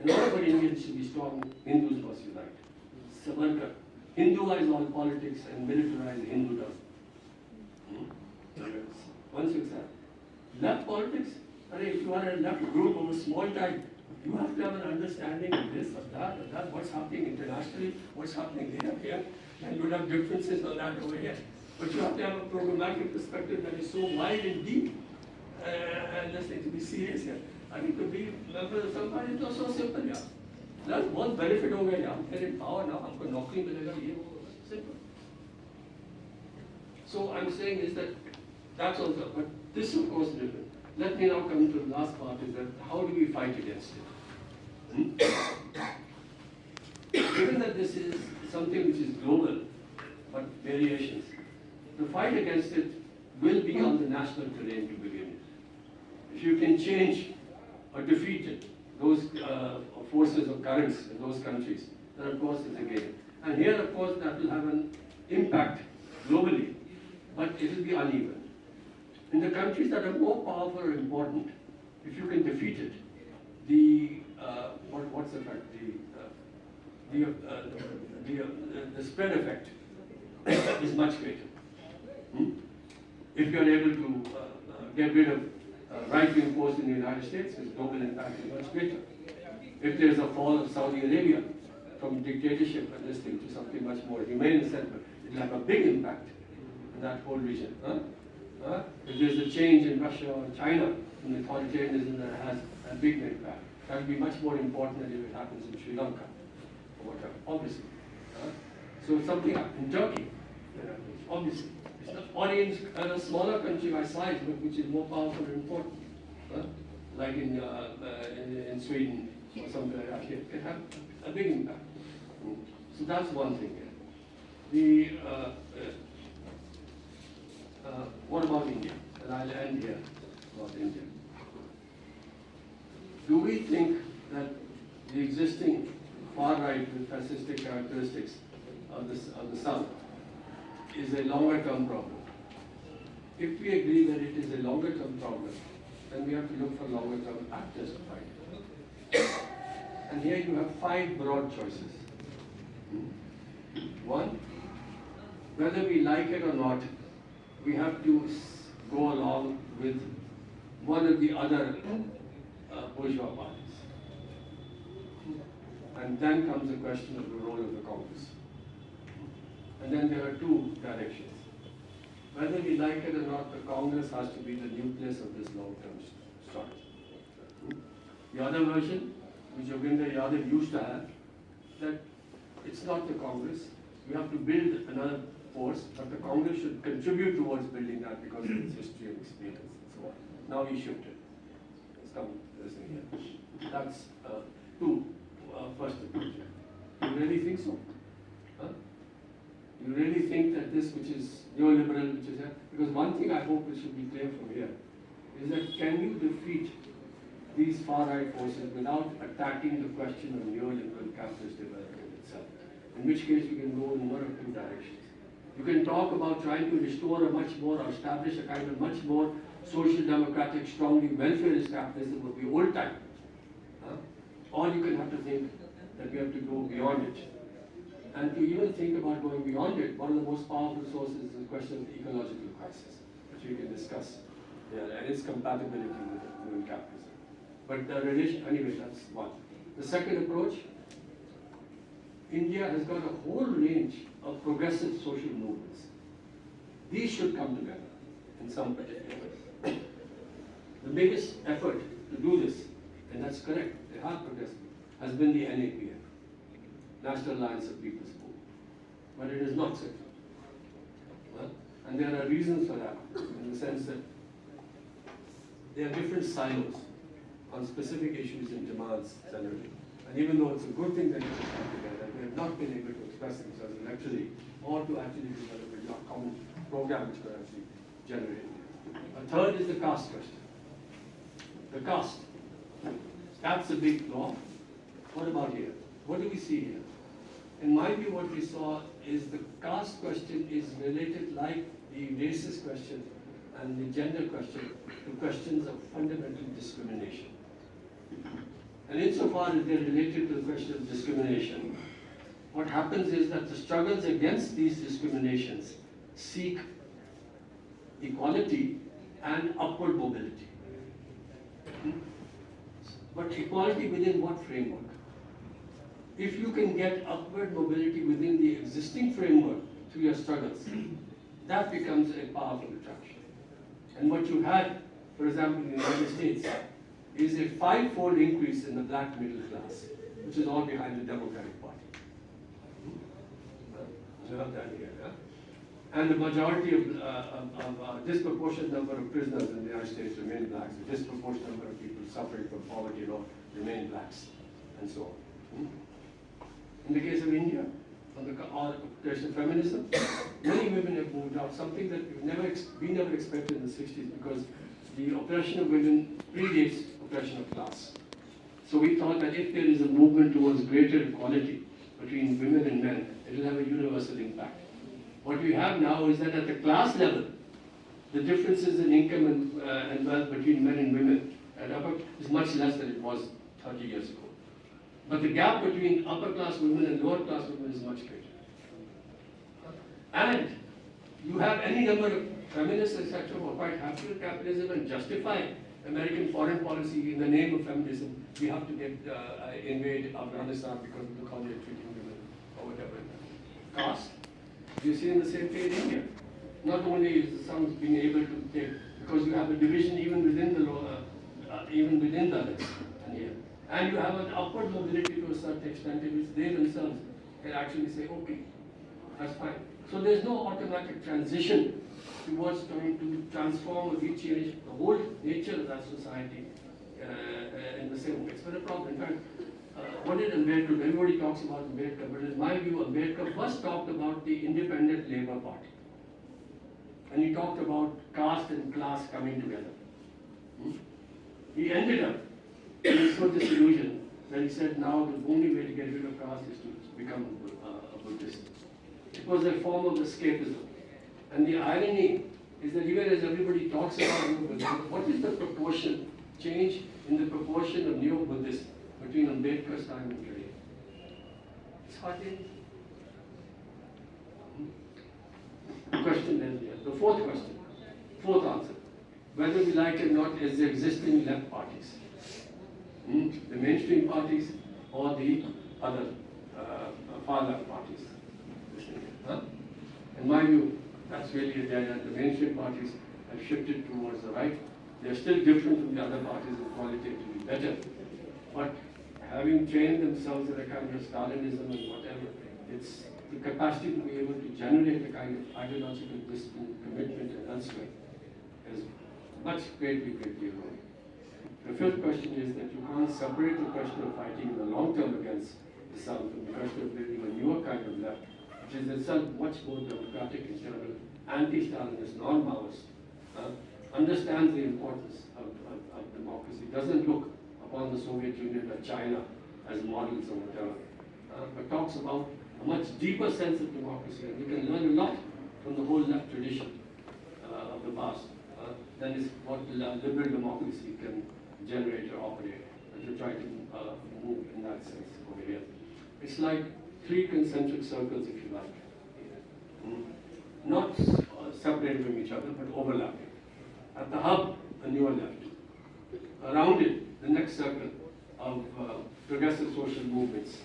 And all of our Indians should be strong. Hindus must unite. Savarkar. Hinduize all politics and militarize Hindudom. Hmm? Once you. Left politics, if you are a left group of a small type, you have to have an understanding of this, of that, of that, what's happening internationally, what's happening here, here, and you will have differences on that over here. But you have to have a programmatic perspective that is so wide and deep, uh, and let's say to be serious here. I mean, to be member of some party, it's not so simple, yeah. That's one benefit हो गया यार, they're in power now, हमको नौकरी मिलेगा ये वो, simple. So I'm saying is that that's also, but this of course is different. Let me now come to the last part is that how do we fight against it? Hmm? Given that this is something which is global, but variations, the fight against it will be on the national terrain to begin with. If you can change or defeat it, those uh, forces or currents in those countries, then of course it's a gain. And here, of course, that will have an impact globally, but it will be uneven. In the countries that are more powerful or important, if you can defeat it, the, uh, what, what's the fact, the, uh, the, uh, the, uh, the spread effect is much greater. Hmm? If you are able to uh, uh, get rid of uh, right-wing force in the United States, its global impact is much greater. If there is a fall of Saudi Arabia from dictatorship and this thing to something much more humane and central, it will have a big impact in that whole region. Huh? Huh? If there's a change in Russia or China, in authoritarianism that has a big impact. That will be much more important than if it happens in Sri Lanka or whatever, obviously. huh? So something in Turkey, obviously. Not, or in uh, a smaller country by size, but which is more powerful and important. huh? Like in, uh, uh, in, in Sweden or something like that, it can have a big impact. So that's one thing. The, uh, uh, uh, what about India? And I'll end here about India. Do we think that the existing far right with fascistic characteristics of the, of the South is a longer term problem? If we agree that it is a longer term problem, then we have to look for longer term actors to fight. And here you have five broad choices. One, whether we like it or not, we have to go along with one of the other uh, bourgeois parties. And then comes the question of the role of the Congress. And then there are two directions. Whether we like it or not, the Congress has to be the nucleus of this long-term strategy. The other version, which Yogendra Yadav used to have, that it's not the Congress, we have to build another force, but the Congress should contribute towards building that because of its history and experience and so on. Now we shifted. It's come, here. That's, uh, two, uh, first approach. You really think so? You really think that this which is neoliberal, which is, because one thing I hope it should be clear from here, is that can you defeat these far-right forces without attacking the question of neoliberal capitalist development itself? In which case you can go in one of two directions. You can talk about trying to restore a much more, or establish a kind of much more social democratic, strongly welfareist capitalism of the old type. Huh? Or you can have to think that we have to go beyond it. And to even think about going beyond it, one of the most powerful sources is the question of the ecological crisis, which we can discuss here, and its compatibility with with capitalism. But uh, the relation, anyway, that's one. The second approach, India has got a whole range of progressive social movements. These should come together in some way. The biggest effort to do this, and that's correct, they are progressive, has been the NAPM, National Alliance of People's Movement. But it is not secular. Well, and there are reasons for that, in the sense that there are different silos on specific issues and demands generally. And even though it's a good thing that it has come together, they have not been able to express themselves electorally or to actually develop a common program which could actually generate. A third is the caste question. The caste. That's a big law. What about here? What do we see here? In my view, what we saw is the caste question is related like the racist question and the gender question to questions of fundamental discrimination. And insofar as they're related to the question of discrimination, what happens is that the struggles against these discriminations seek equality and upward mobility. Hmm? But equality within what framework? If you can get upward mobility within the existing framework through your struggles, that becomes a powerful attraction. And what you had, for example, in the United States, is a five-fold increase in the black middle class, which is all behind the Democratic Party. And the majority of, uh, of, of uh, disproportionate number of prisoners in the United States remain blacks, a disproportionate number of people suffering from poverty, know, remain blacks, and so on. Hmm? In the case of India, on the question of feminism, many women have moved out, something that we never, we never expected in the sixties, because the oppression of women predates oppression of class. So we thought that if there is a movement towards greater equality between women and men, it will have a universal impact. What we have now is that at the class level, the differences in income and, uh, and wealth between men and women at upper is much less than it was 30 years ago. But the gap between upper class women and lower class women is much greater. And you have any number of feminists, etc., who are quite happy with capitalism and justify American foreign policy in the name of feminism. We have to get uh, invade Afghanistan because look how they're treating women or whatever. Caste. You see in the same way in India. Not only is the sons being able to take, because you have a division even within the law, uh, uh, even within the others. And here, And you have an upward mobility to a certain extent in which they themselves can actually say, okay, that's fine. So there's no automatic transition towards trying to transform or rechange the whole nature of that society uh, uh, in the same way. It's been a problem. In fact, uh, what did Ambedkar, everybody talks about Ambedkar, but in my view, Ambedkar first talked about the Independent Labour Party. And he talked about caste and class coming together. Hmm? He ended up being so disillusioned that he said now the only way to get rid of caste is to become a, uh, a Buddhist. It was a form of escapism. And the irony is that even as everybody talks about what is the proportion, change in the proportion of Neo Buddhism between Ambedkar's time and today? It's hardly. Hmm? Question then, the fourth question, fourth answer. Whether we like it or not, is the existing left parties. Hmm? The mainstream parties or the other uh, far left parties. Huh? In my view, that's really end. The mainstream parties have shifted towards the right. They're still different from the other parties and qualitatively better. But having trained themselves in a kind of Stalinism and whatever, it's the capacity to be able to generate a kind of ideological discipline, commitment and elsewhere is much greatly, greatly eroding. The fifth question is that you can't separate the question of fighting in the long term against the South from the question of building a newer kind of left, which is itself much more democratic in general, anti-Stalinist, non-Maoist, uh, understands the importance of, of, of democracy, doesn't look upon the Soviet Union or China as models or whatever, uh, but talks about a much deeper sense of democracy. And we can learn a lot from the whole left tradition uh, of the past. Uh, that is what liberal democracy can generate or operate, and to try to uh, move in that sense over here. It's like three concentric circles, if you like. Mm. Not uh, separated from each other, but overlapping. At the hub, a newer left. Around it, the next circle of uh, progressive social movements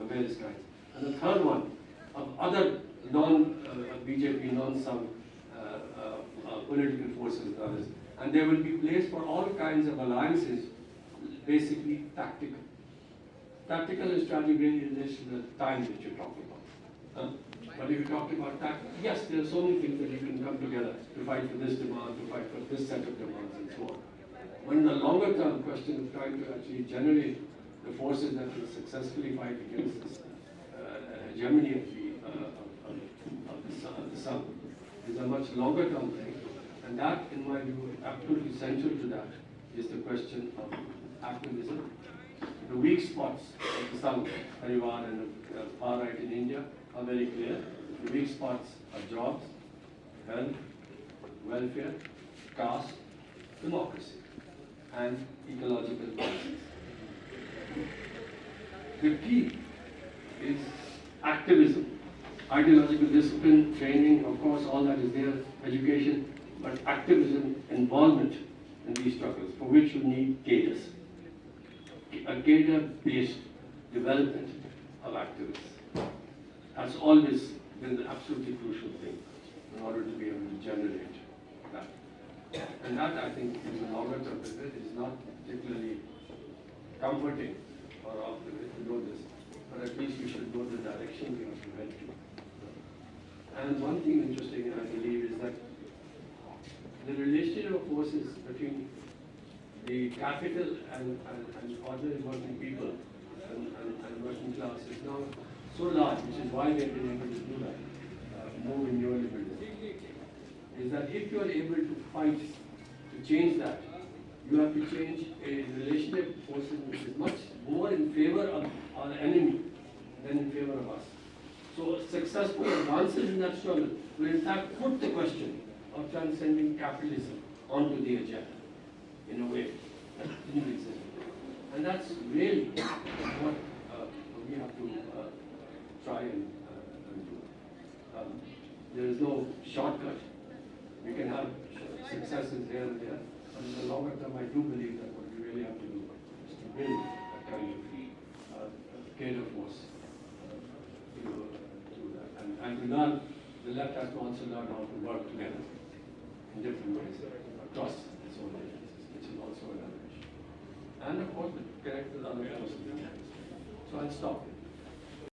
of various kinds. And the third one of other non-BJP, non-Sangh uh, uh, uh, political forces and others. And there will be place for all kinds of alliances, basically tactical. Tactical and strategic really relates to the time that you're talking about. Huh? But if you talk about tactical, yes, there are so many things that you can come together to fight for this demand, to fight for this set of demands, and so on. But in the longer term question of trying to actually generate the forces that will successfully fight against this uh, hegemony of the, uh, of, of, the, the Sangh is a much longer term thing. And that, in my view, absolutely central to that is the question of activism. The weak spots of the Sangh, Parivar and the uh, far right in India are very clear. The weak spots are jobs, health, welfare, caste, democracy, and ecological policies. The key is activism, ideological discipline, training, of course, all that is there, education, but activism, involvement in these struggles, for which you need cadres. A cadre-based development of activists. That's always been the absolutely crucial thing in order to be able to generate that. And that, I think, in the longer term is not particularly comforting or off the way to know this, but at least you should know the direction we have to to. And one thing interesting, I believe, is that the relationship of forces between the capital and, and, and ordinary working people and, and, and working class is now so large, which is why they've been able to do that, uh, move in neoliberalism, is that if you are able to fight to change that, you have to change a relationship forces which is much more in favor of our enemy than in favor of us. So successful advances in that struggle will in fact put the question of transcending capitalism onto the agenda in a way. And that's really what uh, we have to uh, try and, uh, and do. Um, there is no shortcut. We can have successes here and there, but in the longer term, I do believe that what we really have to do is to build a kind of uh, cadre force to do that. And, and to learn, the left has to also learn how to work together in different ways across its own agencies, which is also another issue. And of course, connect with other. So I'll stop.